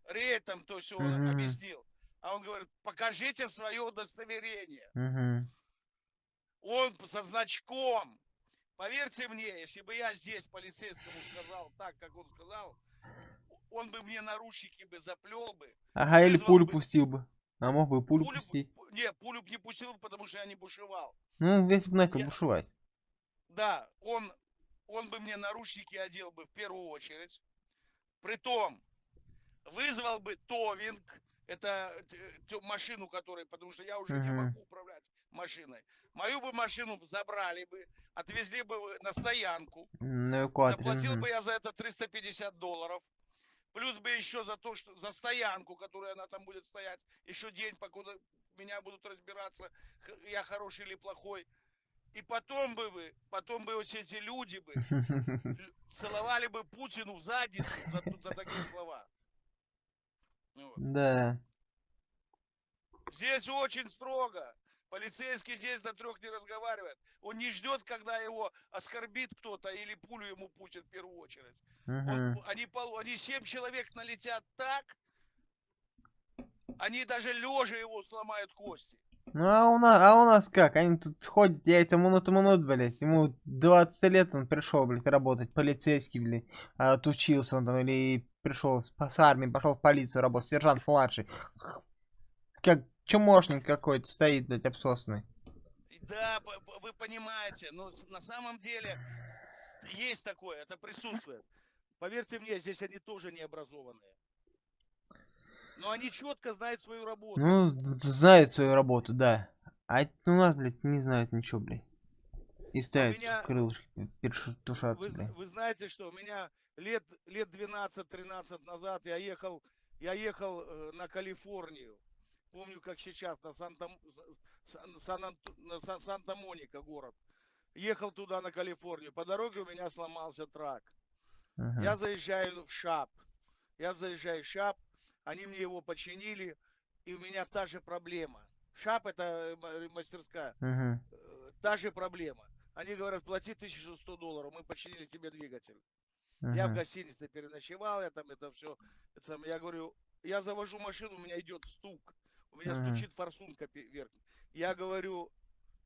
рейд там, то все он Мгм. объяснил. А он говорит, покажите свое удостоверение. Мгм. Он со значком. Поверьте мне, если бы я здесь полицейскому сказал так, как он сказал, он бы мне наручники бы заплел бы. Ага, или пулю бы- пустил бы. А мог бы пулю Пулю пустить. пу- не, пулю б не пустил, потому что я не бушевал. Ну, если бы начал Я- бушевать. Да, он, он бы мне наручники одел бы в первую очередь. Притом, вызвал бы товинг, это машину, которой, потому что я уже не Мгм. могу управлять машиной. Мою бы машину забрали бы, отвезли бы на стоянку. На эвакуаторе. Заплатил бы я за это 350 долларов. Плюс бы еще за то, что за стоянку, которую она там будет стоять, еще день, покуда меня будут разбираться, я хороший или плохой. И потом бы вы, потом бы вот эти люди бы [LAUGHS] целовали бы Путину в задницу за, за такие слова. Вот. Да. Здесь очень строго. Полицейский здесь до трех не разговаривает. Он не ждет, когда его оскорбит кто-то или пулю ему пустит в первую очередь. Он- Мгм. они, они семь человек налетят так, они даже лежа его сломают кости. Ну а у нас, а у нас как? Они тут ходят, я это минут минут, блядь. Ему 20 лет он пришел, блядь, работать, полицейский, блядь. А отучился он там или пришел с, с армии, пошел в полицию работать, сержант младший. Как чумошник какой-то стоит, блядь, обсосный. Да, вы понимаете, но с- на самом деле есть такое, это присутствует. Поверьте мне, здесь они тоже не образованные. Но они четко знают свою работу. Ну, знают свою работу, да. А у нас, блядь, не знают ничего, блядь. И ставят меня- крылышки, першатушатся, Вы, блядь. вы знаете что, у меня лет, лет 12-13 назад я ехал, я ехал э, на Калифорнию. Помню, как сейчас, на Санта, Сан- Сан- Санта-Моника город. Ехал туда, на Калифорнию. По дороге у меня сломался трак. Ага. Я заезжаю в ШАП. Я заезжаю в ШАП, они мне его починили, и у меня та же проблема. ШАП это э, ма- мастерская. Мгм. Э, Та же проблема. Они говорят, плати 1100 долларов, мы починили тебе двигатель. Я в гостинице переночевал, я там это все. я говорю, я завожу машину, у меня идет стук. У меня стучит форсунка верхняя. Я говорю,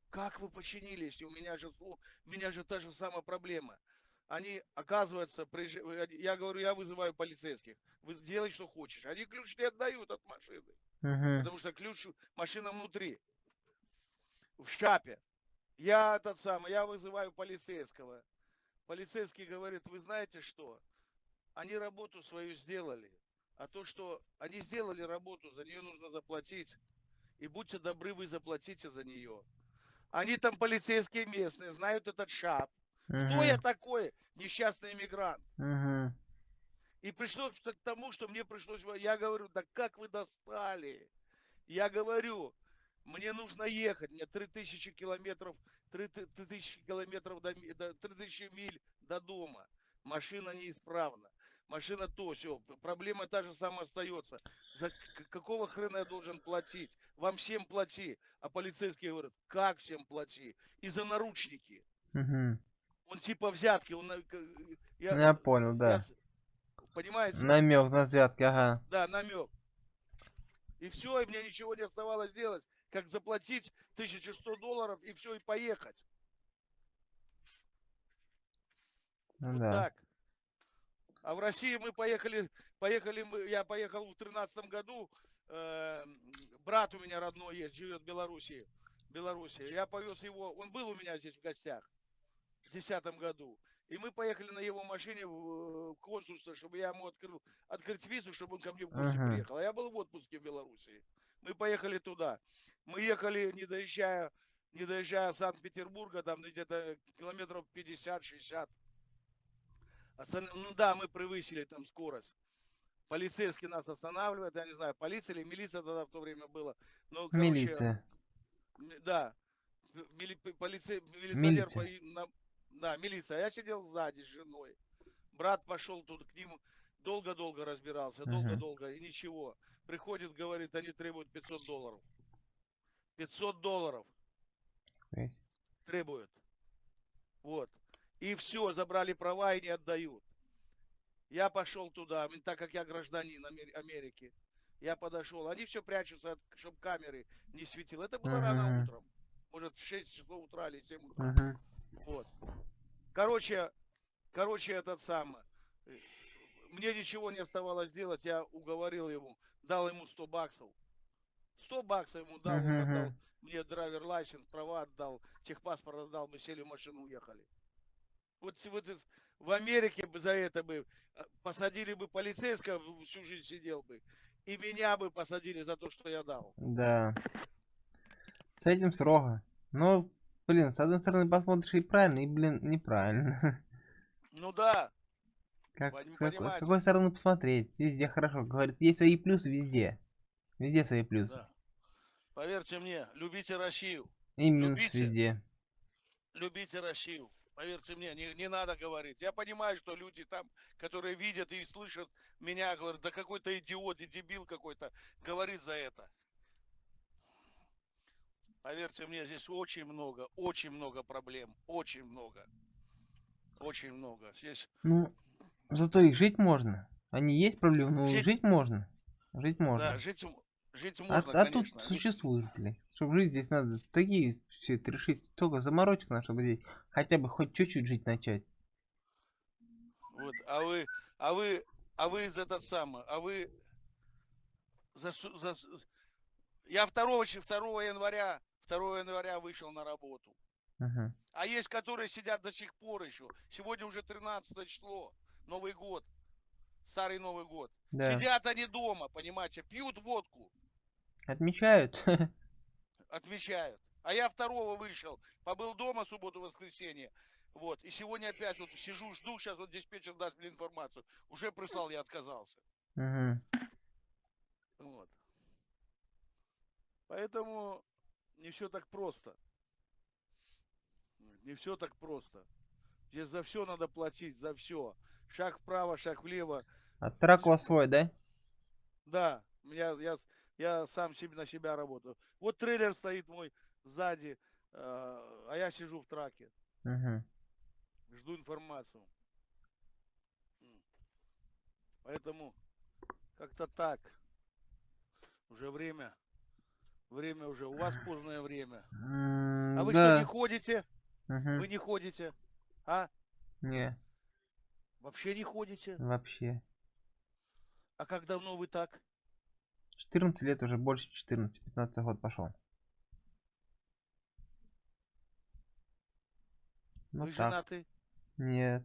как вы починили, если у меня же, у меня же та же самая проблема. Они, оказывается, э, я говорю, я вызываю полицейских. Вы сделай, что хочешь. Они ключ не отдают от машины. Мгм. Потому что ключ, машина внутри. В шапе. Я этот самый, я вызываю полицейского. Полицейский говорит, вы знаете что? Они работу свою сделали. А то, что они сделали работу, за нее нужно заплатить. И будьте добры, вы заплатите за нее. Они там полицейские местные, знают этот шап. Кто я такой? Несчастный иммигрант. Мгм. И пришлось к тому, что мне пришлось... Я говорю, да как вы достали? Я говорю, мне нужно ехать, мне 3000 километров, 3000 километров до 3000 миль до дома. Машина неисправна. Машина то, все, проблема та же самая остается. За какого хрена я должен платить? Вам всем плати. А полицейские говорят, как всем плати? И за наручники. Мгм. Он типа взятки, он... на- к- Я, Я понял, я да. с- Понимаете? Намек на взятки, ага. Да, намек. И все, и мне ничего не оставалось делать, как заплатить 1100 долларов и все, и поехать. Ну Вот да. так. А в России мы поехали, поехали мы, я поехал в тринадцатом году, э, брат у меня родной есть, живет в Белоруссии, Белоруссии. Я повез его, он был у меня здесь в гостях в десятом году. И мы поехали на его машине в э, консульство, чтобы я ему открыл, открыть визу, чтобы он ко мне в гости Ага. приехал. А я был в отпуске в Белоруссии. Мы поехали туда. Мы ехали, не доезжая, не доезжая Санкт-Петербурга, там где-то километров 50-60. Ну да, мы превысили там скорость. Полицейский нас останавливает, я не знаю, полиция или милиция тогда в то время было. Но, короче, Милиция. Да. Мили- п- полице- милиционер Милиция. да, милиция. Я сидел сзади с женой. Брат пошел тут к ним, долго-долго разбирался, долго-долго, и ничего. Приходит, говорит, они требуют 500 долларов. 500 долларов Есть. требуют. Вот. И все, забрали права и не отдают. Я пошел туда, так как я гражданин Амер- Америки. Я подошел. Они все прячутся, чтобы камеры не светило. Это было рано Мгм. утром. Может, в 6 часов утра или 7 утра. Мгм. Вот. Короче, короче, этот самый. э, Мне ничего не оставалось делать. Я уговорил ему, дал ему 100 баксов. 100 баксов ему дал, он Мгм, отдал мне драйвер лайсенс, права отдал, техпаспорт отдал, мы сели в машину, уехали. Вот, вот в Америке бы за это бы э, посадили бы полицейского, всю жизнь сидел бы, и меня бы посадили за то, что я дал. Да. С этим строго. Ну, блин, с одной стороны посмотришь и правильно, и, блин, неправильно. [LAUGHS] Ну да, Как, Пон- с, какой стороны посмотреть? Везде хорошо. Говорит, есть свои плюсы везде. Везде свои плюсы. да. Поверьте мне, любите Россию. И минус Любите. везде. любите Россию. Поверьте мне, не, не надо говорить. Я понимаю, что люди там, которые видят и слышат меня, говорят, да какой-то идиот и дебил какой-то говорит за это. Поверьте мне, здесь очень много, очень много проблем, очень много. Очень много. Здесь Ну, зато их жить можно. Они есть проблемы, но Жить- жить, можно. Жить можно. да, жить, жить а можно, а тут конечно. Не- существуешь, блядь. Чтобы жить здесь надо такие все это решить. Столько заморочек надо, чтобы здесь хотя бы хоть чуть-чуть жить начать. Вот, а вы, а вы, а вы из этот самый, а вы за, за я 2, ч- 2 января, 2 января вышел на работу. Мгм. А есть, которые сидят до сих пор еще. Сегодня уже 13 число, Новый год, старый Новый год. Да. Сидят они дома, понимаете, пьют водку, Отмечают. [LAUGHS] отвечают. А я второго вышел, побыл дома субботу-воскресенье. Вот, и сегодня опять вот сижу, жду, сейчас вот диспетчер даст мне информацию. Уже прислал, я отказался. Мгм. Вот. Поэтому не все так просто. Не все так просто. Здесь за все надо платить, за все. Шаг вправо, шаг влево. А трак у вас свой, да? Да, меня, я, я сам себе на себя работаю. Вот трейлер стоит мой сзади, э, а я сижу в траке, Мгм. жду информацию. Поэтому как-то так. Уже время. Время уже. У вас поздное время. А вы да. что, не ходите? Мгм. Вы не ходите? А? Не, Вообще не ходите? вообще. А как давно вы так? 14 лет уже, больше 14, 15 год пошел. Ну вы так. женаты? Нет.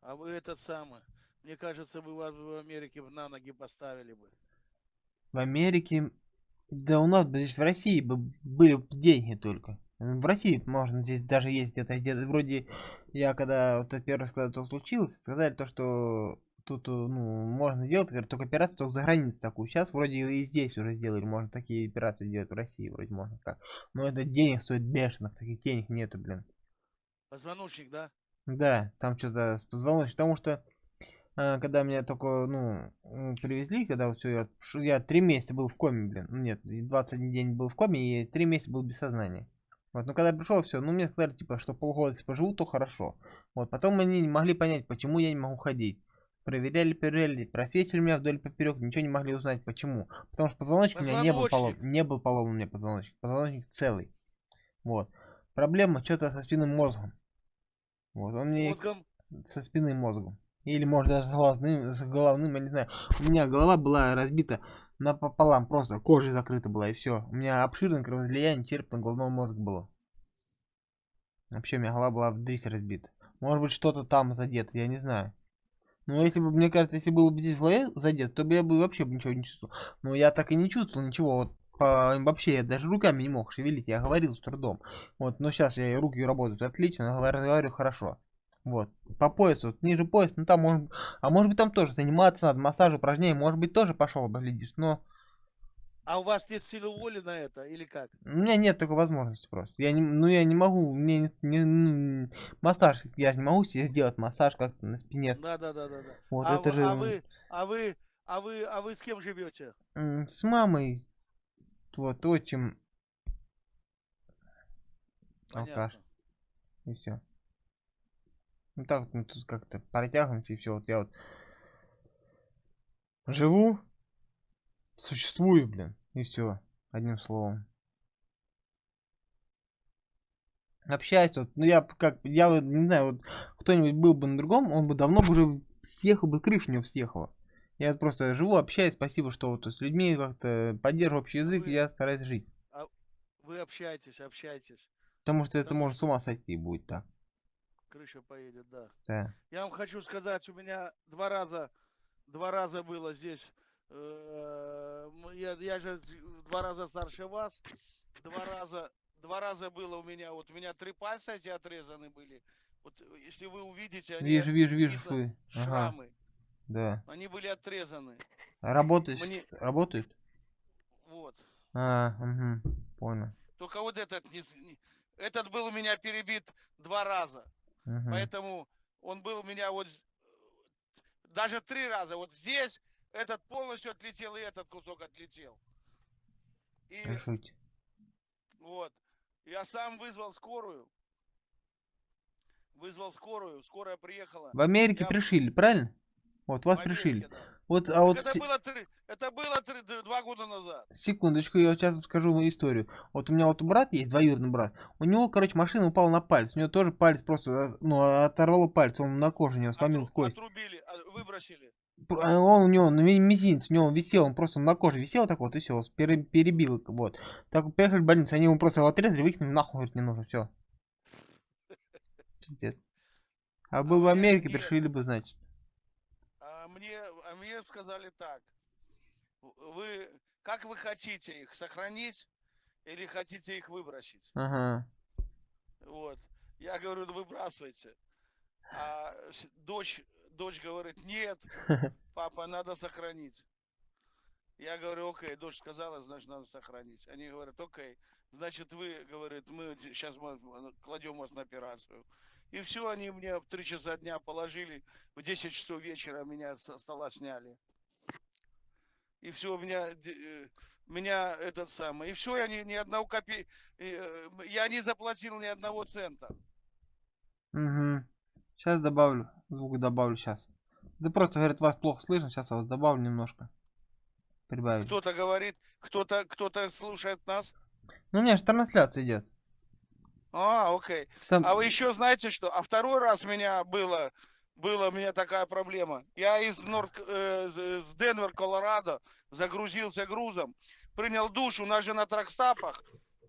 А вы этот самый. Мне кажется, вы вас в Америке на ноги поставили бы. В Америке... Да у нас бы здесь в России бы были деньги только. В России можно здесь даже есть где-то, где вроде я когда вот первый раз, когда это случилось, сказали то, что тут э, ну, можно делать, говорят, только операцию только за границей такую. Сейчас вроде и здесь уже сделали, можно такие операции делать в России, вроде можно как. Но это денег стоит бешеных, таких денег нету, блин. Позвоночник, да? Да, там что-то с позвоночником, потому что а, когда меня только, ну, привезли, когда вот все, я, я три месяца был в коме, блин, ну нет, и 21 день был в коме, и три месяца был без сознания. Вот, ну когда пришел, все, ну мне сказали, типа, что полгода если поживу, то хорошо. Вот, потом они не могли понять, почему я не могу ходить. Проверяли, проверяли, просветили меня вдоль поперек, ничего не могли узнать, почему. Потому что позвоночник у меня не был поломан, не был поломан у меня позвоночник, позвоночник целый. Вот. Проблема что-то со спинным мозгом. Вот, он мне Мозгом. со спинным мозгом. Или может даже с головным, с головным, я не знаю. У меня голова была разбита напополам, просто кожей закрыта была и все. У меня обширное кровоизлияние черепно-головного мозга было. Вообще у меня голова была в дрись разбита. Может быть что-то там задето, я не знаю. Но если бы, мне кажется, если было бы здесь голове задет, то бы я бы вообще ничего не чувствовал. Но я так и не чувствовал ничего. Вот по- вообще я даже руками не мог шевелить, я говорил с трудом. Вот, но сейчас я руки работают отлично, говорю, хорошо. Вот, по поясу, вот ниже пояса, ну там может, а может быть там тоже заниматься надо, массаж, упражнения, может быть тоже пошел бы, глядишь, но А у вас нет силы воли на это или как? у меня нет такой возможности просто. Я не, ну я не могу, мне не, не- ну, массаж, я же не могу себе сделать массаж как-то на спине. Да, да, да, да, да. Вот а, это же а вы, а вы, а вы, а вы с кем живете? с мамой, вот отчим, алкаш, и все. Ну так вот мы тут как-то протягиваемся и все. Вот я вот живу, существую, блин, и все, одним словом. Общаюсь, вот, ну я как, я вот не знаю, вот кто-нибудь был бы на другом, он бы давно бы уже съехал бы, крыша у него съехала. Я вот просто живу, общаюсь, спасибо, что вот с людьми как-то поддерживаю общий язык, вы- я стараюсь жить. Вы общаетесь, общаетесь. Потому что это Потому может с ума сойти будет так. Крыша поедет, да. Да. Я вам хочу сказать, у меня два раза, два раза было здесь. Э, Я, я же два раза старше вас. Два раза, два раза было у меня. Вот у меня три пальца эти отрезаны были. Вот э, если вы увидите, они Вижу, вижу, вижу швы. Ага, шрамы. да. Они были отрезаны. Работают? Мне- Работают? Вот. А, угу, понял. Только вот этот не этот был у меня перебит два раза. Мгм. Поэтому он был у меня вот з- даже три раза. Вот здесь этот полностью отлетел, и этот кусок отлетел. И Решите. вот. Я сам вызвал скорую. Вызвал скорую. Скорая приехала. В Америке Я- пришили, правильно? Вот, вас Америке, пришили. да. Вот, а вот это было три, это было три- два года назад. секундочку, я сейчас скажу вам историю. Вот у меня вот брат есть, двоюродный брат. У него, короче, машина упала на палец. У него тоже палец просто, э, ну, оторвало палец. Он на коже у него сломил Отру- кость. Отрубили, а, выбросили. А Он у него на ми- мизинец, у него висел, он просто на коже висел так вот, и все, перебил, вот. Так приехали в больницу, они ему просто его отрезали, выкинули, нахуй, не нужно, все. Пиздец. А был в мне- Америке, мне- пришили бы, значит. А мне, а мне сказали так. Вы, как вы хотите их сохранить или хотите их выбросить? Ага. Вот. Я говорю, «Ну, выбрасывайте. А дочь, дочь говорит, нет, [LAUGHS] папа, надо сохранить. Я говорю, окей, дочь сказала, значит, надо сохранить. Они говорят, окей, значит, вы, говорит, мы сейчас мы кладем вас на операцию. И все, они мне в 3 часа дня положили, в 10 часов вечера меня со стола сняли. И все, меня, э, меня этот самый, и все, я ни, ни одного копей, э, я не заплатил ни одного цента. Угу. Сейчас добавлю. Звук добавлю сейчас. Да просто, говорят, вас плохо слышно. Сейчас я вас добавлю немножко. Прибавить. Кто-то говорит, кто-то, кто-то слушает нас. Ну, меня же трансляция идет. А, окей. Там... А вы еще знаете что? А второй раз меня было, была у меня такая проблема. Я из Норд, э, с с Денвер, Колорадо загрузился грузом, принял душ. У нас же на тракстапах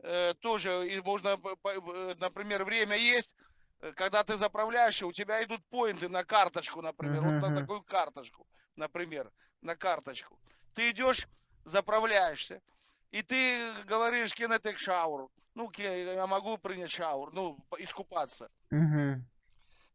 э, тоже и можно, п- э, например, время есть, э, когда ты заправляешь, и у тебя идут поинты на карточку, например, вот Мгм. на такую карточку, например, на карточку. Ты идешь, заправляешься, и ты говоришь, take shower? Ну, я могу принять шаур, ну, искупаться. Угу.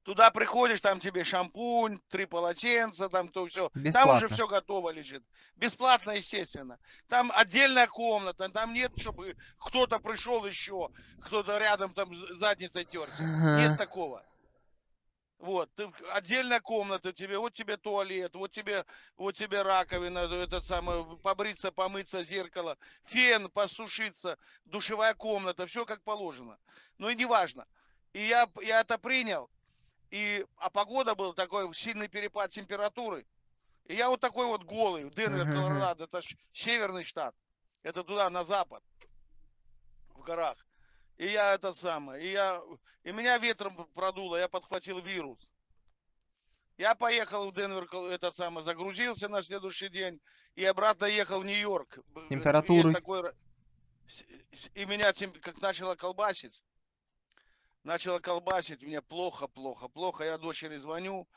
Туда приходишь, там тебе шампунь, три полотенца, там то все. Там Бесплатно. уже все готово лежит. Бесплатно, естественно. Там отдельная комната, там нет, чтобы кто-то пришел еще, кто-то рядом там задницей терся. Ага. Нет такого. Вот, ты, отдельная комната тебе, вот тебе туалет, вот тебе, вот тебе раковина, этот самый, побриться, помыться, зеркало, фен, посушиться, душевая комната, все как положено. Ну и неважно. И я, я это принял, и, а погода был такой, сильный перепад температуры. И я вот такой вот голый, Денвер, Мгм, мгм. Колорадо, это ж северный штат. Это туда, на запад, в горах. И я этот самый, и я, и меня ветром продуло, я подхватил вирус. Я поехал в Денвер, этот самый, загрузился на следующий день и обратно ехал в Нью-Йорк. Есть температурой. такой ра- с- с- И меня как начало колбасить. Начало колбасить, мне плохо, плохо, плохо. Я дочери звоню,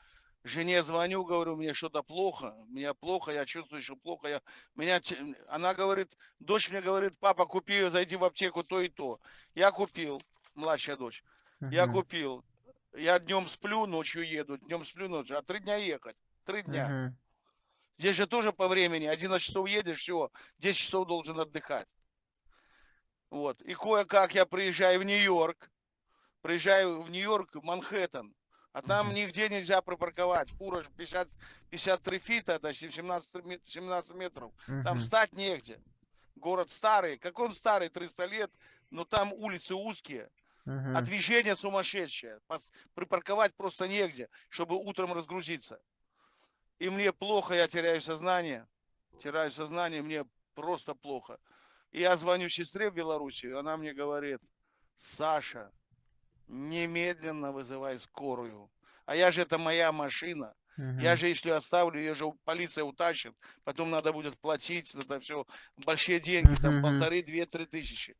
жене звоню, говорю, мне что-то плохо, мне плохо, я чувствую, что плохо. Я, меня, она говорит, дочь мне говорит, папа, купи, зайди в аптеку то и то. Я купил, младшая дочь, я Мгм, купил. Я днем сплю, ночью еду, днем сплю, ночью. А три дня ехать, три дня. мгм. Здесь же тоже по времени, 11 часов едешь, все, 10 часов должен отдыхать. Вот, и кое-как я приезжаю в Нью-Йорк, приезжаю в Нью-Йорк, Манхэттен, а там нигде нельзя припарковать. Кураж 50, 53 фита, это 17, ме- 17 метров. Там встать негде. Город старый. Как он старый, 300 лет, но там улицы узкие, Мгм. а движение сумасшедшее. Припарковать просто негде, чтобы утром разгрузиться. И мне плохо, я теряю сознание. Теряю сознание, мне просто плохо. И я звоню сестре в Белоруссию, она мне говорит, Саша, немедленно вызывай скорую. А я же, это моя машина. Я Мгм. же, если оставлю, ее же полиция утащит. Потом надо будет платить, это все большие деньги, там Мгм. полторы, две, три тысячи.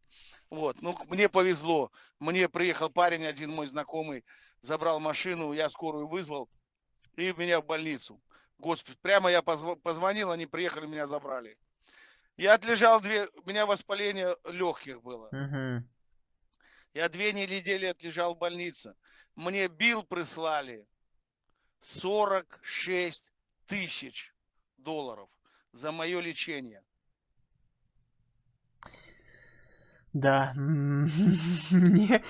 Вот, ну, мне повезло. Мне приехал парень, один мой знакомый, забрал машину, я скорую вызвал, и меня в больницу. Господи, прямо я позв- позвонил, они приехали, меня забрали. Я отлежал две, у меня воспаление легких было. Мгм. Я две недели отлежал в больнице. Мне бил прислали 46 тысяч долларов за мое лечение. Да. [LAUGHS] Мне...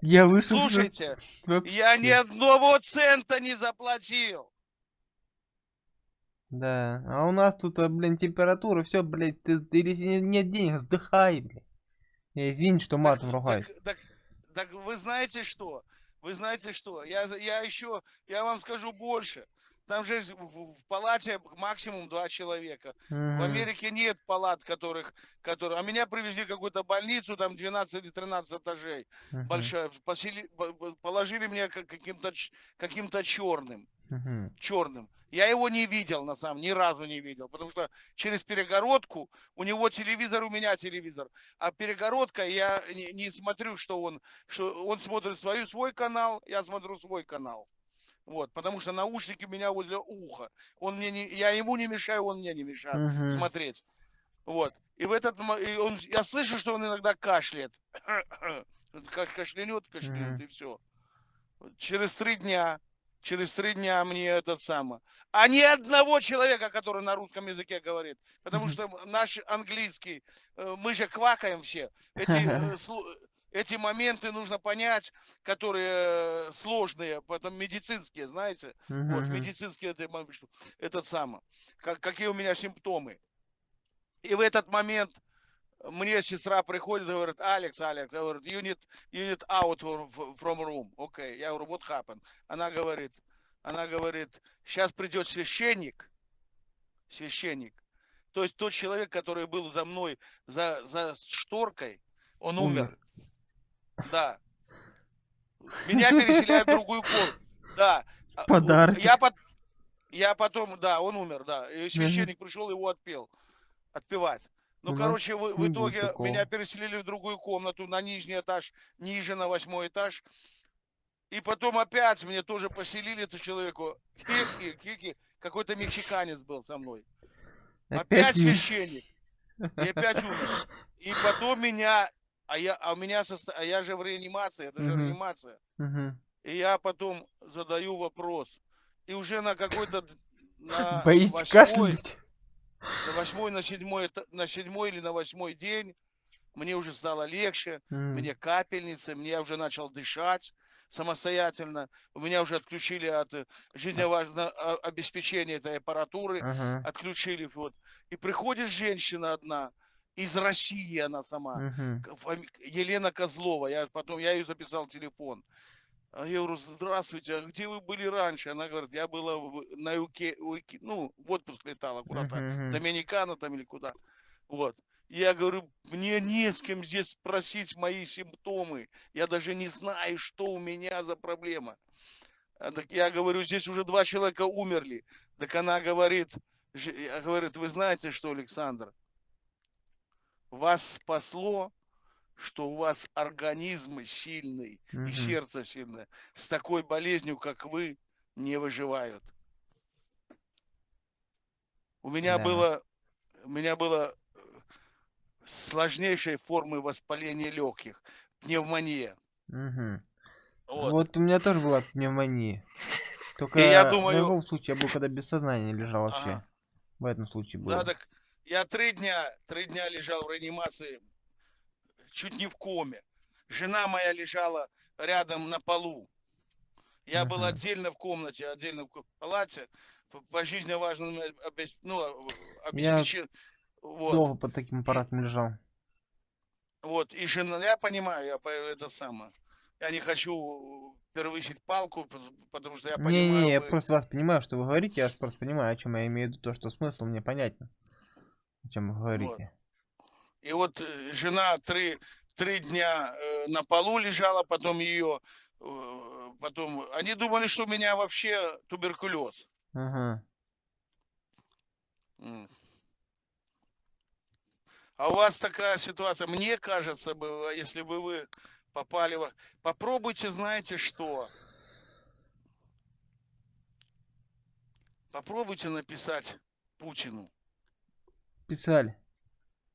Я вышел... Слушайте, вообще. я ни одного цента не заплатил. Да. А у нас тут, а, блин, температура, все, блядь, ты, ты- нет денег, сдыхай, блядь. Я извини, что матом ругаюсь. Так, так- так вы знаете что? Вы знаете что? Я, я еще, я вам скажу больше. Там же в, в- в палате максимум два человека. В Мгм. Америке нет палат, которых, которые... А меня привезли в какую-то больницу, там 12 или 13 этажей. Мгм. большая, посели- по- по- положили меня как- каким-то каким-то черным, Мгм. черным. Я его не видел, на самом ни разу не видел, потому что через перегородку у него телевизор, у меня телевизор, а перегородка я не, не смотрю, что он, что он смотрит свою свой канал, я смотрю свой канал. Вот, потому что наушники у меня возле уха. Он мне не, я ему не мешаю, он мне не мешает Мгм. смотреть. Вот. И в этот и он, я слышу, что он иногда кашляет. [COUGHS] Ка- Кашлянет, кашлянет, Мгм. и все. Через три дня, через три дня мне этот самый. А ни одного человека, который на русском языке говорит. Потому Мгм. что наш английский, э, мы же квакаем все. Эти, э, [LAUGHS] эти моменты нужно понять, которые э, сложные, потом медицинские, знаете. Вот, Мгм. медицинский это, этот самый. Как, какие у меня симптомы. И в этот момент мне сестра приходит и говорит, Алекс, Алекс, говорит, you need, you need out from room. Окей, я говорю, what happened? Она говорит, она говорит, сейчас придет священник, священник, то есть тот человек, который был за мной, за, за шторкой, он умер. Умер. Да. Меня переселяют в другую комнату. Да. А, Подарочек. Я, пот- я потом, да, он умер, да. И священник пришел, его отпел. Отпевать. Ну, У короче, в, в итоге такого. меня переселили в другую комнату, на нижний этаж, ниже, на восьмой этаж. И потом опять мне тоже поселили эту человеку. Кики, кики. Какой-то мексиканец был со мной. Опять не- священник. И опять умер. И потом меня, а я, а у меня, состо- а я же в реанимации, это же Мгм. реанимация. Мгм. И я потом задаю вопрос. И уже на какой-то на [LAUGHS] Боитесь восьмой, кашлять? на восьмой, на седьмой, на седьмой или на восьмой день мне уже стало легче, М. мне капельницы, мне уже начал дышать самостоятельно. У меня уже отключили от э, жизненно важного а, обеспечения этой аппаратуры, Ага. отключили. Вот. И приходит женщина одна, из России она сама, фами- Елена Козлова, я потом, я ее записал телефон. А Я говорю, здравствуйте, а где вы были раньше? Она говорит, я была на Юке, Уике- ну, в отпуск летала куда-то, мгм. Доминикана там или куда. Вот. Я говорю, мне не с кем здесь спросить мои симптомы. Я даже не знаю, что у меня за проблема. А так я говорю, здесь уже два человека умерли. Так она говорит, говорит, вы знаете что, Александр, вас спасло, что у вас организм сильный и Мгм. сердце сильное. С такой болезнью, как вы, не выживают. У меня Да. было, у меня было э, сложнейшей формы воспаления легких, пневмония. Мгм. Вот. Вот у меня тоже была пневмония. Только я в думаю- другом случае я был, когда без сознания лежал вообще. Ага. В этом случае было. Надо, я три дня, три дня лежал в реанимации, чуть не в коме. Жена моя лежала рядом на полу. Я был отдельно в комнате, отдельно в палате, по, по жизненно важным обе- ну, Я обеспечен. Вот, Долго под таким аппаратом лежал. вот, и жена, я понимаю, я это самое. Я не хочу превысить палку, потому что я понимаю. Не-не, я вы- просто вас понимаю, что вы говорите, я просто понимаю, о чем я имею в виду, то, что смысл мне понятен. О чем вы говорите. И вот э, жена три, три дня э, на полу лежала, потом ее, э, потом, они думали, что у меня вообще туберкулез. Ага. А у вас такая ситуация, мне кажется, если бы вы попали в... Попробуйте, знаете что? Попробуйте написать Путину. Писали.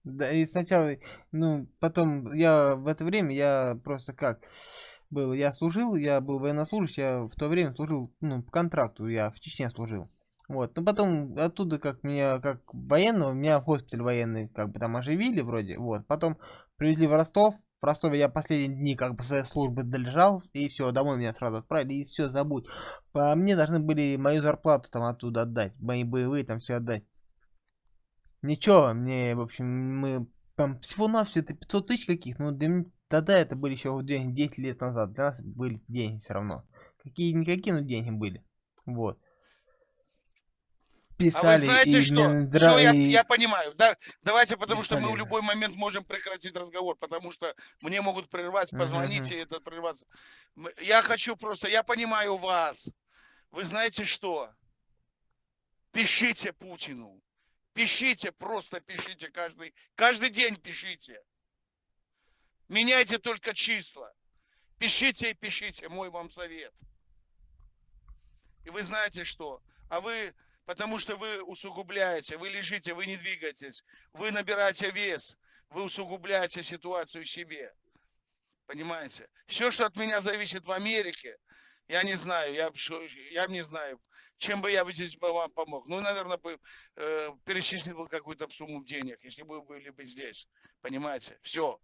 Да, и сначала, ну, потом, я в это время, я просто как был, я служил, я был военнослужащий, я в то время служил, ну, по контракту, я в Чечне служил. Вот, но потом оттуда, как меня, как военного, меня в госпиталь военный, как бы там оживили вроде, вот, потом привезли в Ростов, в Ростове я последние дни, как бы, своей службы долежал, и все, домой меня сразу отправили, и все, забудь. По мне должны были мою зарплату там оттуда отдать, мои боевые там все отдать. Ничего, мне, в общем, мы там всего-навсего это 500 тысяч каких, ну, для тогда это были еще вот деньги 10 лет назад, для нас были деньги все равно. Какие-никакие, но деньги были. Вот. А вы Писали знаете и что? Минздрав- Всё, я, я понимаю. Да, давайте, потому что мы в любой момент можем прекратить разговор, потому что мне могут прервать, Мгм, позвонить, и это прерваться. Я хочу просто, я понимаю вас. Вы знаете что? Пишите Путину. Пишите, просто пишите каждый, каждый день пишите. Меняйте только числа. Пишите и пишите, мой вам совет. И вы знаете что? А вы, потому что вы усугубляете, вы лежите, вы не двигаетесь, вы набираете вес, вы усугубляете ситуацию себе. Понимаете? Все, что от меня зависит в Америке, я не знаю, я, я не знаю, чем бы я бы здесь вам помог. Ну, наверное, бы э, перечислил бы какую-то сумму денег, если бы вы были бы здесь. Понимаете? Все.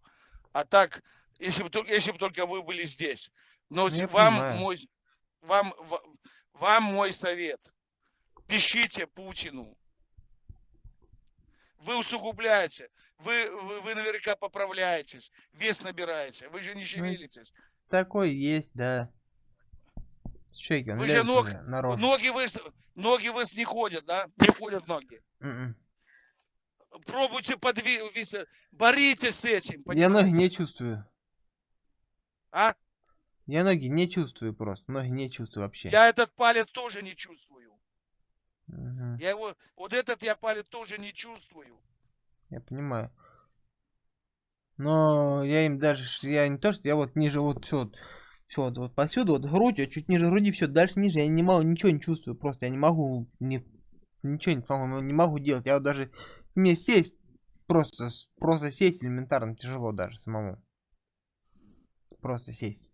А так, если бы, если бы только вы были здесь. Но Ну, я вам понимаю. мой, вам, ва- вам мой совет. Пишите Путину. Вы усугубляете. Вы, вы, вы наверняка поправляетесь. Вес набираете. Вы же не шевелитесь. Такой есть, да. Шейки, он Вы же ног- уже на рожу. Ноги вы, ноги вы не ходят, да? Не ходят ноги. М-м. Пробуйте подвигаться. Боритесь с этим. Я ноги понимаете? не чувствую. А? Я ноги не чувствую просто. Ноги не чувствую вообще. Я этот палец тоже не чувствую. Мгм. Я его, вот этот я палец тоже не чувствую. Я понимаю. Но я им даже, я не то, что я вот ниже вот все, вот, все вот, вот посюда, вот грудь, а чуть ниже груди, все, дальше ниже я не могу, ничего не чувствую, просто я не могу, не, ничего не, по-моему, не могу делать. Я вот даже мне сесть, просто, просто сесть элементарно тяжело даже самому. Просто сесть.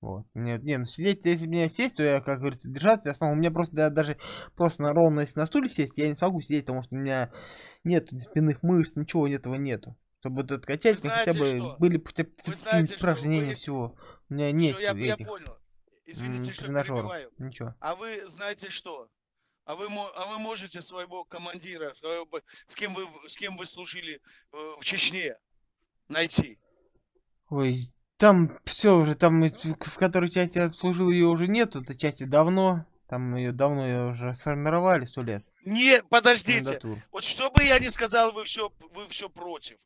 Вот. Мне, не, ну сидеть, если мне сесть, то я, как говорится, держаться, я смогу. У меня просто да, даже просто на ровно, если на стуле сесть, я не смогу сидеть, потому что у меня нет спинных мышц, ничего этого нету. Чтобы вот откачать, мне хотя бы что? были хотя бы упражнения Вы- всего. У меня нет Всё, я, я этих понял. м, Извините, что перебиваю. Ничего. А вы знаете что? А вы, а вы можете своего командира, своего с кем вы, с кем вы служили э, в Чечне, найти? Ой, там все уже, там и в которой части я служил ее уже нету, этой части давно. Там ее давно её уже сформировали сто лет. Не, подождите. Вот что бы я ни сказал, вы все, вы все против.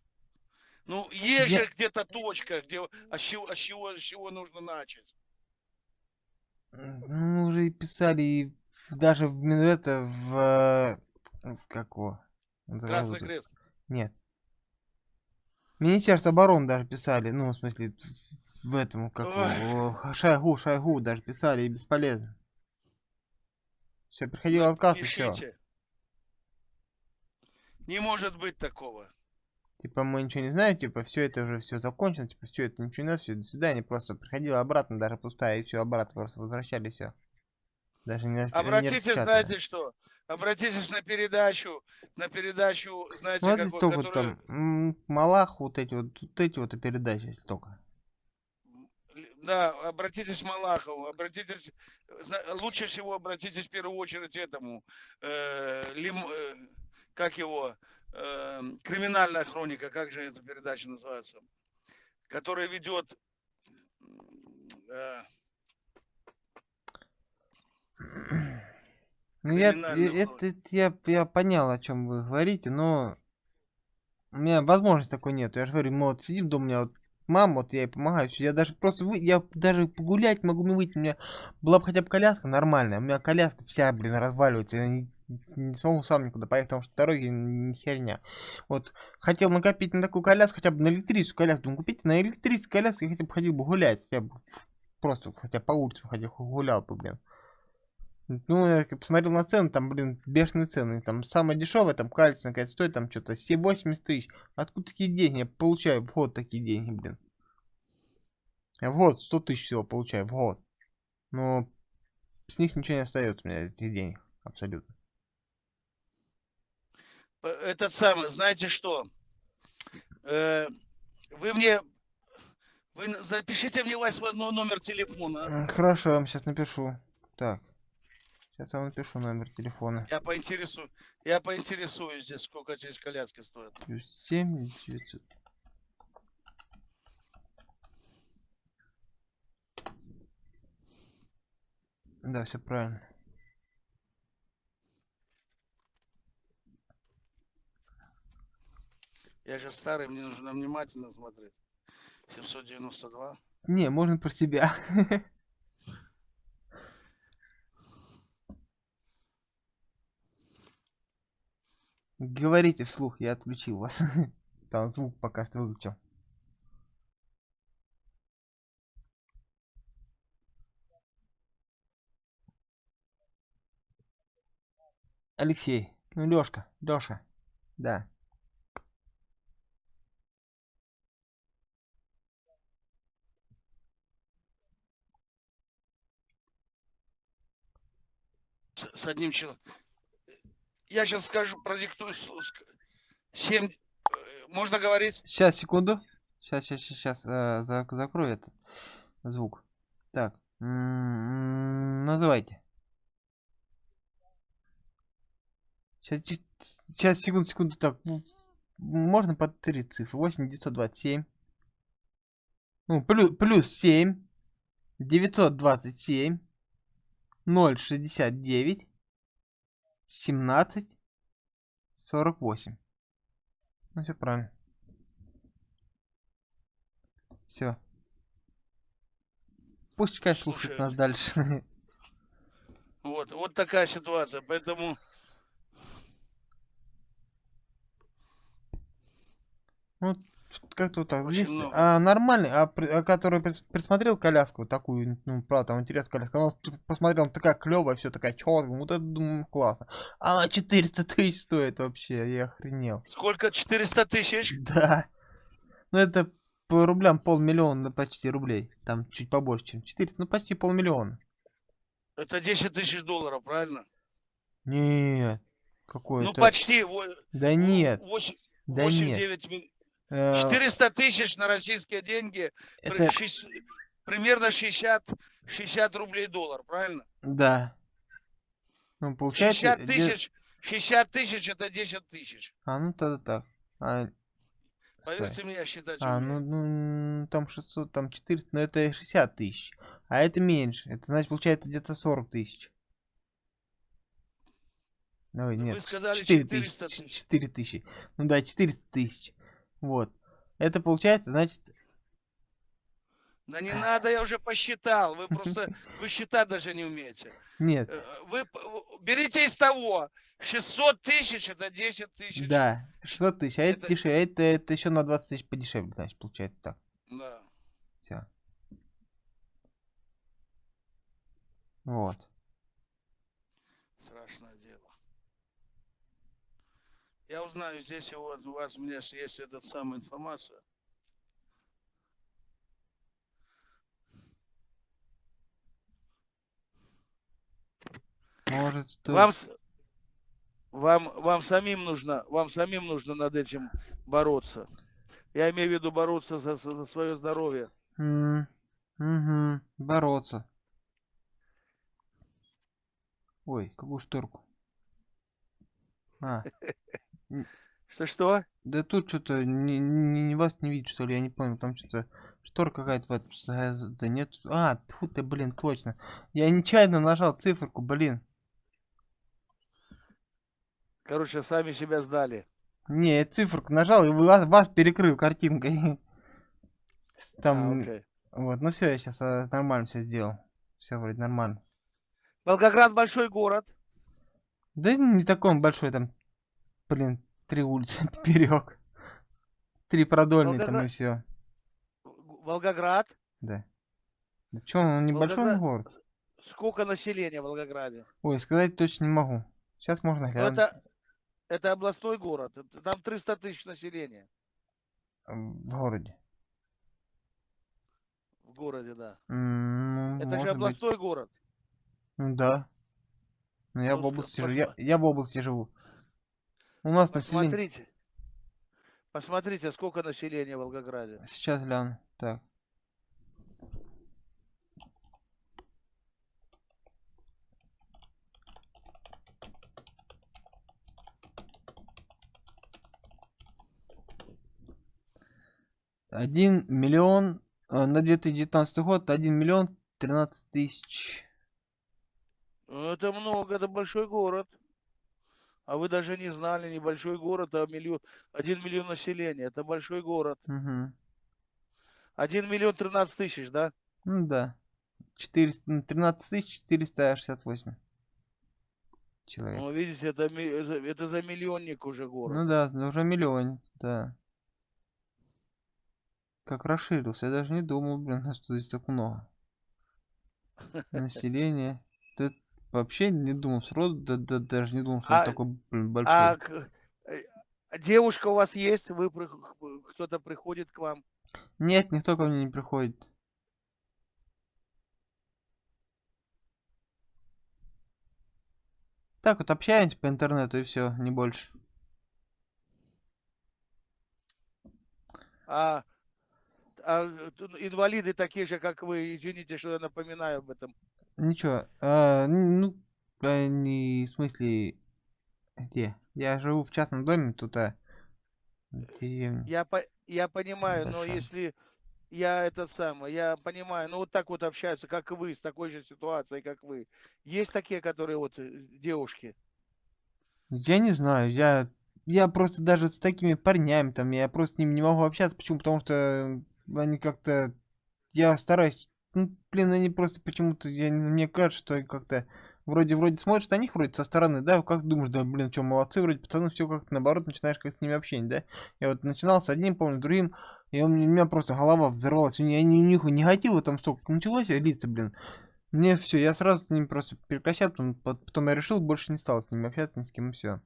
Ну, есть Я- же где-то точка, где, а с чего, а с чего, с чего нужно начать? Ну, мы уже и писали и даже в это в э, как его? забыл Красный крест. Нет. Министерство обороны даже писали, ну, в смысле, в этом, как Ой. Шойгу, Шойгу даже писали, и бесполезно. Все, приходил отказ, и все. Не может быть такого. Типа, мы ничего не знаем, типа, все это уже все закончено, типа, все это ничего не надо, все, до свидания, просто приходила обратно, даже пустая, и все, обратно просто возвращали, все. Даже не, не Обратитесь, распечатывали. знаете что? Обратитесь на передачу, на передачу, знаете, Ну, какой, только которую- там, Малах, вот эти вот, вот эти вот передачи, если только. Да, обратитесь к Малахову, обратитесь, лучше всего обратитесь в первую очередь этому, э, Лим- э, как его, э, криминальная хроника, как же эта передача называется, которая ведет, э, Ну, я, это, это я, я понял, о чем вы говорите, но у меня возможности такой нет. Я же говорю, мы вот сидим дома, у меня вот мама, вот я ей помогаю, я даже просто вы, я даже погулять могу не выйти, у меня была бы хотя бы коляска нормальная, у меня коляска вся, блин, разваливается, я не, смогу сам никуда поехать, потому что дороги не херня. Вот хотел накопить на такую коляску, хотя бы на электрическую коляску, думаю, купите на электрическую коляску, я хотя бы ходил бы гулять, хотя бы просто хотя бы по улице ходил, гулял бы, блин. Ну, я посмотрел на цены, там, блин, бешеные цены. Там самое дешевое, там кальций, наконец, стоит там что-то 80 тысяч. Откуда такие деньги? Я получаю в год такие деньги, блин. Я в год 100 тысяч всего получаю, в год. Но с них ничего не остается у меня, этих денег, абсолютно. П- этот самый, знаете что? Э, Вы мне, вы запишите мне ваш но- номер телефона. М, Хорошо, я вам сейчас напишу. Так. Сейчас я вам напишу номер телефона. Я поинтересую, я поинтересуюсь здесь, сколько здесь коляски стоят. Плюс 7 900. Да, все правильно. Я же старый, мне нужно внимательно смотреть. 792. Не, можно про себя. Говорите вслух, я отключил вас. Там звук пока что выключил. Алексей, ну Лёшка, Лёша, да. С, с одним человеком. Я сейчас скажу, продиктую. с- ск- Семь. э, Можно говорить? Сейчас, секунду. Сейчас, сейчас, сейчас, закрою этот звук. Так, м, называйте. Сейчас, сейчас, секунду, секунду, так, можно по три цифры. 8 927. Ну, плюс, плюс 7. 927. 069. 17. 48. Ну, все правильно. Все. Пусть Кай слушает нас Слушаю. дальше. [LAUGHS] Вот, вот такая ситуация. Поэтому Ну, как-то так. Очень Есть, много. а нормальный, а, а который прис- присмотрел коляску такую, ну, правда, там интересная коляска, он тут посмотрел, такая клевая, все такая четкая, вот это, думаю, классно. А она 400 тысяч стоит вообще, я охренел. сколько? 400 тысяч? Да. Ну, это по рублям полмиллиона, ну, почти рублей. Там чуть побольше, чем 400, ну, почти полмиллиона. Это 10 тысяч долларов, правильно? Нет. Какой Ну, почти. Да нет, 8, да нет. 9 Э, 400 тысяч на российские деньги. это, примерно 60, 60 рублей доллар, правильно? Да. Ну, получается... 60 де- тысяч, 60 тысяч это 10 тысяч. А, ну тогда так. А, Поверьте стой. мне, считать А, ну, ну, там 600, там 400, но это 60 тысяч. А это меньше. Это значит, получается где-то 40 тысяч. Ой, Вы нет, сказали 4 400 тысячи. тысяч. 4 тысячи. Ну да, 400 тысяч. Вот. Это получается, значит, Да не надо, я уже посчитал. Вы просто, вы считать даже не умеете. [LAUGHS] нет, Э, Вы берите из того. 600 тысяч это 10 тысяч. да, 600 тысяч, а это, Это- дешевле, это, это еще на 20 тысяч подешевле, значит, получается так. Да. Все. Вот. Страшное дело. Я узнаю, здесь у вас, у вас у меня есть эта самая информация. Может, стоит... Вам, вам, вам самим нужно, вам самим нужно над этим бороться. Я имею в виду бороться за, за свое здоровье. М, мгм, бороться. Ой, какую шторку? А, [LAUGHS] Что-что? да тут что-то не, вас не видит, что ли, я не понял, там что-то шторка какая-то, вот, да нет, а, тьфу ты, блин, точно. Я нечаянно нажал циферку, блин. Короче, сами себя сдали. Не, я циферку нажал и вас, вас перекрыл картинкой. [LAUGHS] С- А, Там, окей. вот, ну все, я сейчас нормально все сделал. Все вроде нормально. Волгоград большой город. Да не такой он большой, там, блин, три улицы [LAUGHS] поперек. Три продольные там и Волгоград- все. Волгоград. Да. Да чё, он небольшой Волгоград- город? Сколько населения в Волгограде? Ой, сказать точно не могу. Сейчас можно Ну, глянуть. это, это областной город. Там 300 тысяч населения В городе. в городе, да. Ну, Это же может быть. областной город. Ну да. Но я Ну, в области живу. Я, я в области живу. У нас население... Посмотрите. Посмотрите, сколько населения в Волгограде. Сейчас гляну. Так. Один миллион э, на 2019 год один миллион тринадцать тысяч. Ну, Это много, это большой город. А вы даже не знали, небольшой город, а миллион, один миллион населения. Это большой город. Угу. Один миллион тринадцать тысяч, да? Ну да. 400, ну, 13 тысяч 468 человек. Ну, видите, это, это, за миллионник уже город. Ну да, уже миллион, да. Как расширился, я даже не думал, блин, что здесь так много. [LAUGHS] Население. Вообще не думал сроду, да, да, даже не думал, что он А- такой, блин, большой. А э, а девушка у вас есть? Вы кто-то приходит к вам? Нет, никто ко мне не приходит. Так вот общаемся по интернету и все, не больше. А, а инвалиды такие же, как вы, извините, что я напоминаю об этом. Ничего, н- ну, а, не в смысле, где? Я живу в частном доме, тут, а, деревня. Я, по- я понимаю, но Большая. если я этот самый, я понимаю, ну вот так вот общаются, как и вы, с такой же ситуацией, как вы. Есть такие, которые вот э, девушки. Я не знаю, я, я просто даже с такими парнями там, я просто с ними не могу общаться, почему? Потому что они как-то, я стараюсь, ну, блин, они просто почему-то, я, не- мне кажется, что как-то, вроде, вроде смотришь на них, вроде со стороны, да, как думаешь, да, блин, что, молодцы, вроде пацаны, все как-то наоборот, начинаешь как с ними общение, да. Я вот начинал с одним, помню, с другим, и у меня у меня просто голова взорвалась, у меня ни, нихуя негатива там столько началось, а лица, блин. Мне все, я сразу с ними просто прекращал, потом, пот- потом я решил, больше не стал с ними общаться, ни с кем, и все.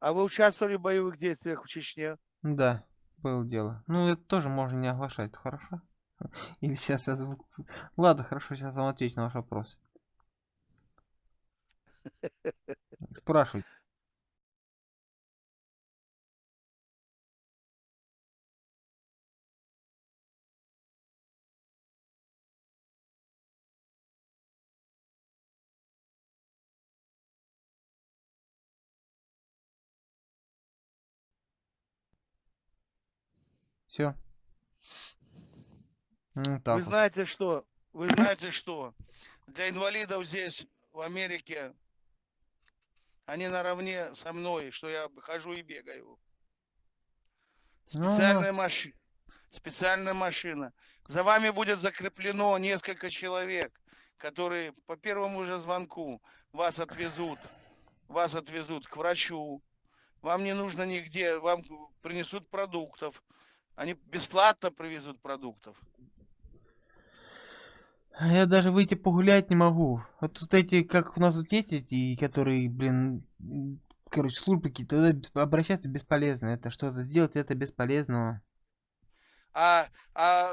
А вы участвовали в боевых действиях в Чечне? Да, было дело. Ну, это тоже можно не оглашать, хорошо? [LAUGHS] Или сейчас я звук... Ладно, хорошо, сейчас вам отвечу на ваш вопрос. [LAUGHS] Спрашивайте. Все. Ну так. Вы вот. знаете что? Вы знаете что? Для инвалидов здесь, в Америке, они наравне со мной, что я хожу и бегаю. Ну, Специальная машина. Специальная машина. За вами будет закреплено несколько человек, которые по первому же звонку вас отвезут. Вас отвезут к врачу. Вам не нужно нигде, вам принесут продуктов. Они бесплатно привезут продуктов. А Я даже выйти погулять не могу. Вот тут эти, как у нас тут есть эти, которые, блин, короче, службы какие-то, обращаться бесполезно. Это что-то сделать, это бесполезно. А, а,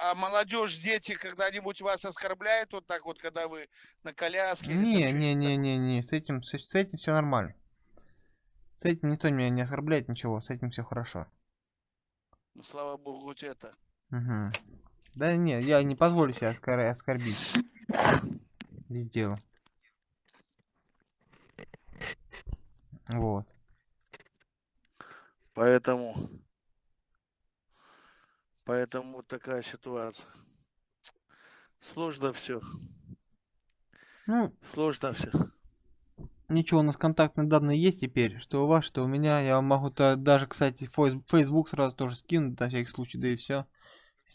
а молодежь, дети когда-нибудь вас оскорбляют вот так вот, когда вы на коляске? Не, не, не, не, не, с этим, с, с этим все нормально. С этим никто меня не оскорбляет, ничего, с этим все хорошо. Ну, слава богу, хоть это. Мгм. Да нет, я не позволю себя оскор- оскорбить. Без дела. Вот. Поэтому, поэтому вот такая ситуация. Сложно все, Ну, сложно все. ничего, у нас контактные данные есть теперь, что у вас, что у меня. Я вам могу то даже, кстати, Facebook сразу тоже скинуть на всякий случай, да и все.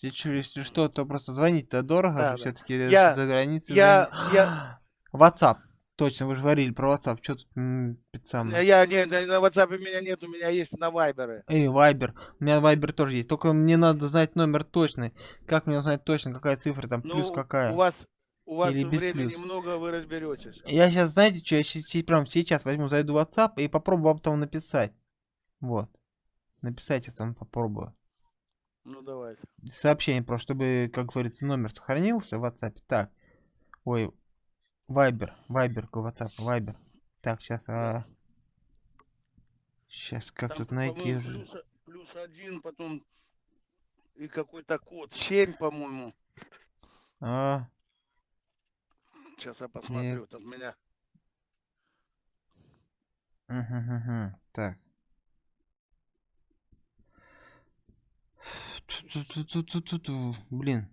Если, чё- если что, то просто звонить-то дорого, Да, да. все-таки Я- за границей. я- звонить. я- [GASPS] WhatsApp. Точно, вы же говорили про WhatsApp. Что тут м, пить самое? Я не, на WhatsApp у меня нет, у меня есть на Вайберы. Или Viber. У меня Viber тоже есть. Только мне надо знать номер точный. Как мне узнать точно, какая цифра там, плюс Ну, какая? у вас, у вас Или без времени плюс? много, вы разберетесь. Я сейчас, знаете, что, я сейчас, прям сейчас возьму, зайду в WhatsApp и попробую вам там написать. Вот. Написать я там попробую. Ну давайте. Сообщение просто, чтобы, как говорится, номер сохранился в WhatsApp. Так. Ой. Viber. Viber, какой WhatsApp. Viber. Так, сейчас. Сейчас, как Там, тут найти плюс, плюс один, потом и какой-то код. 7, по-моему. А, Сейчас я посмотрю. Тут меня. Мгм, мгм. Так. Блин.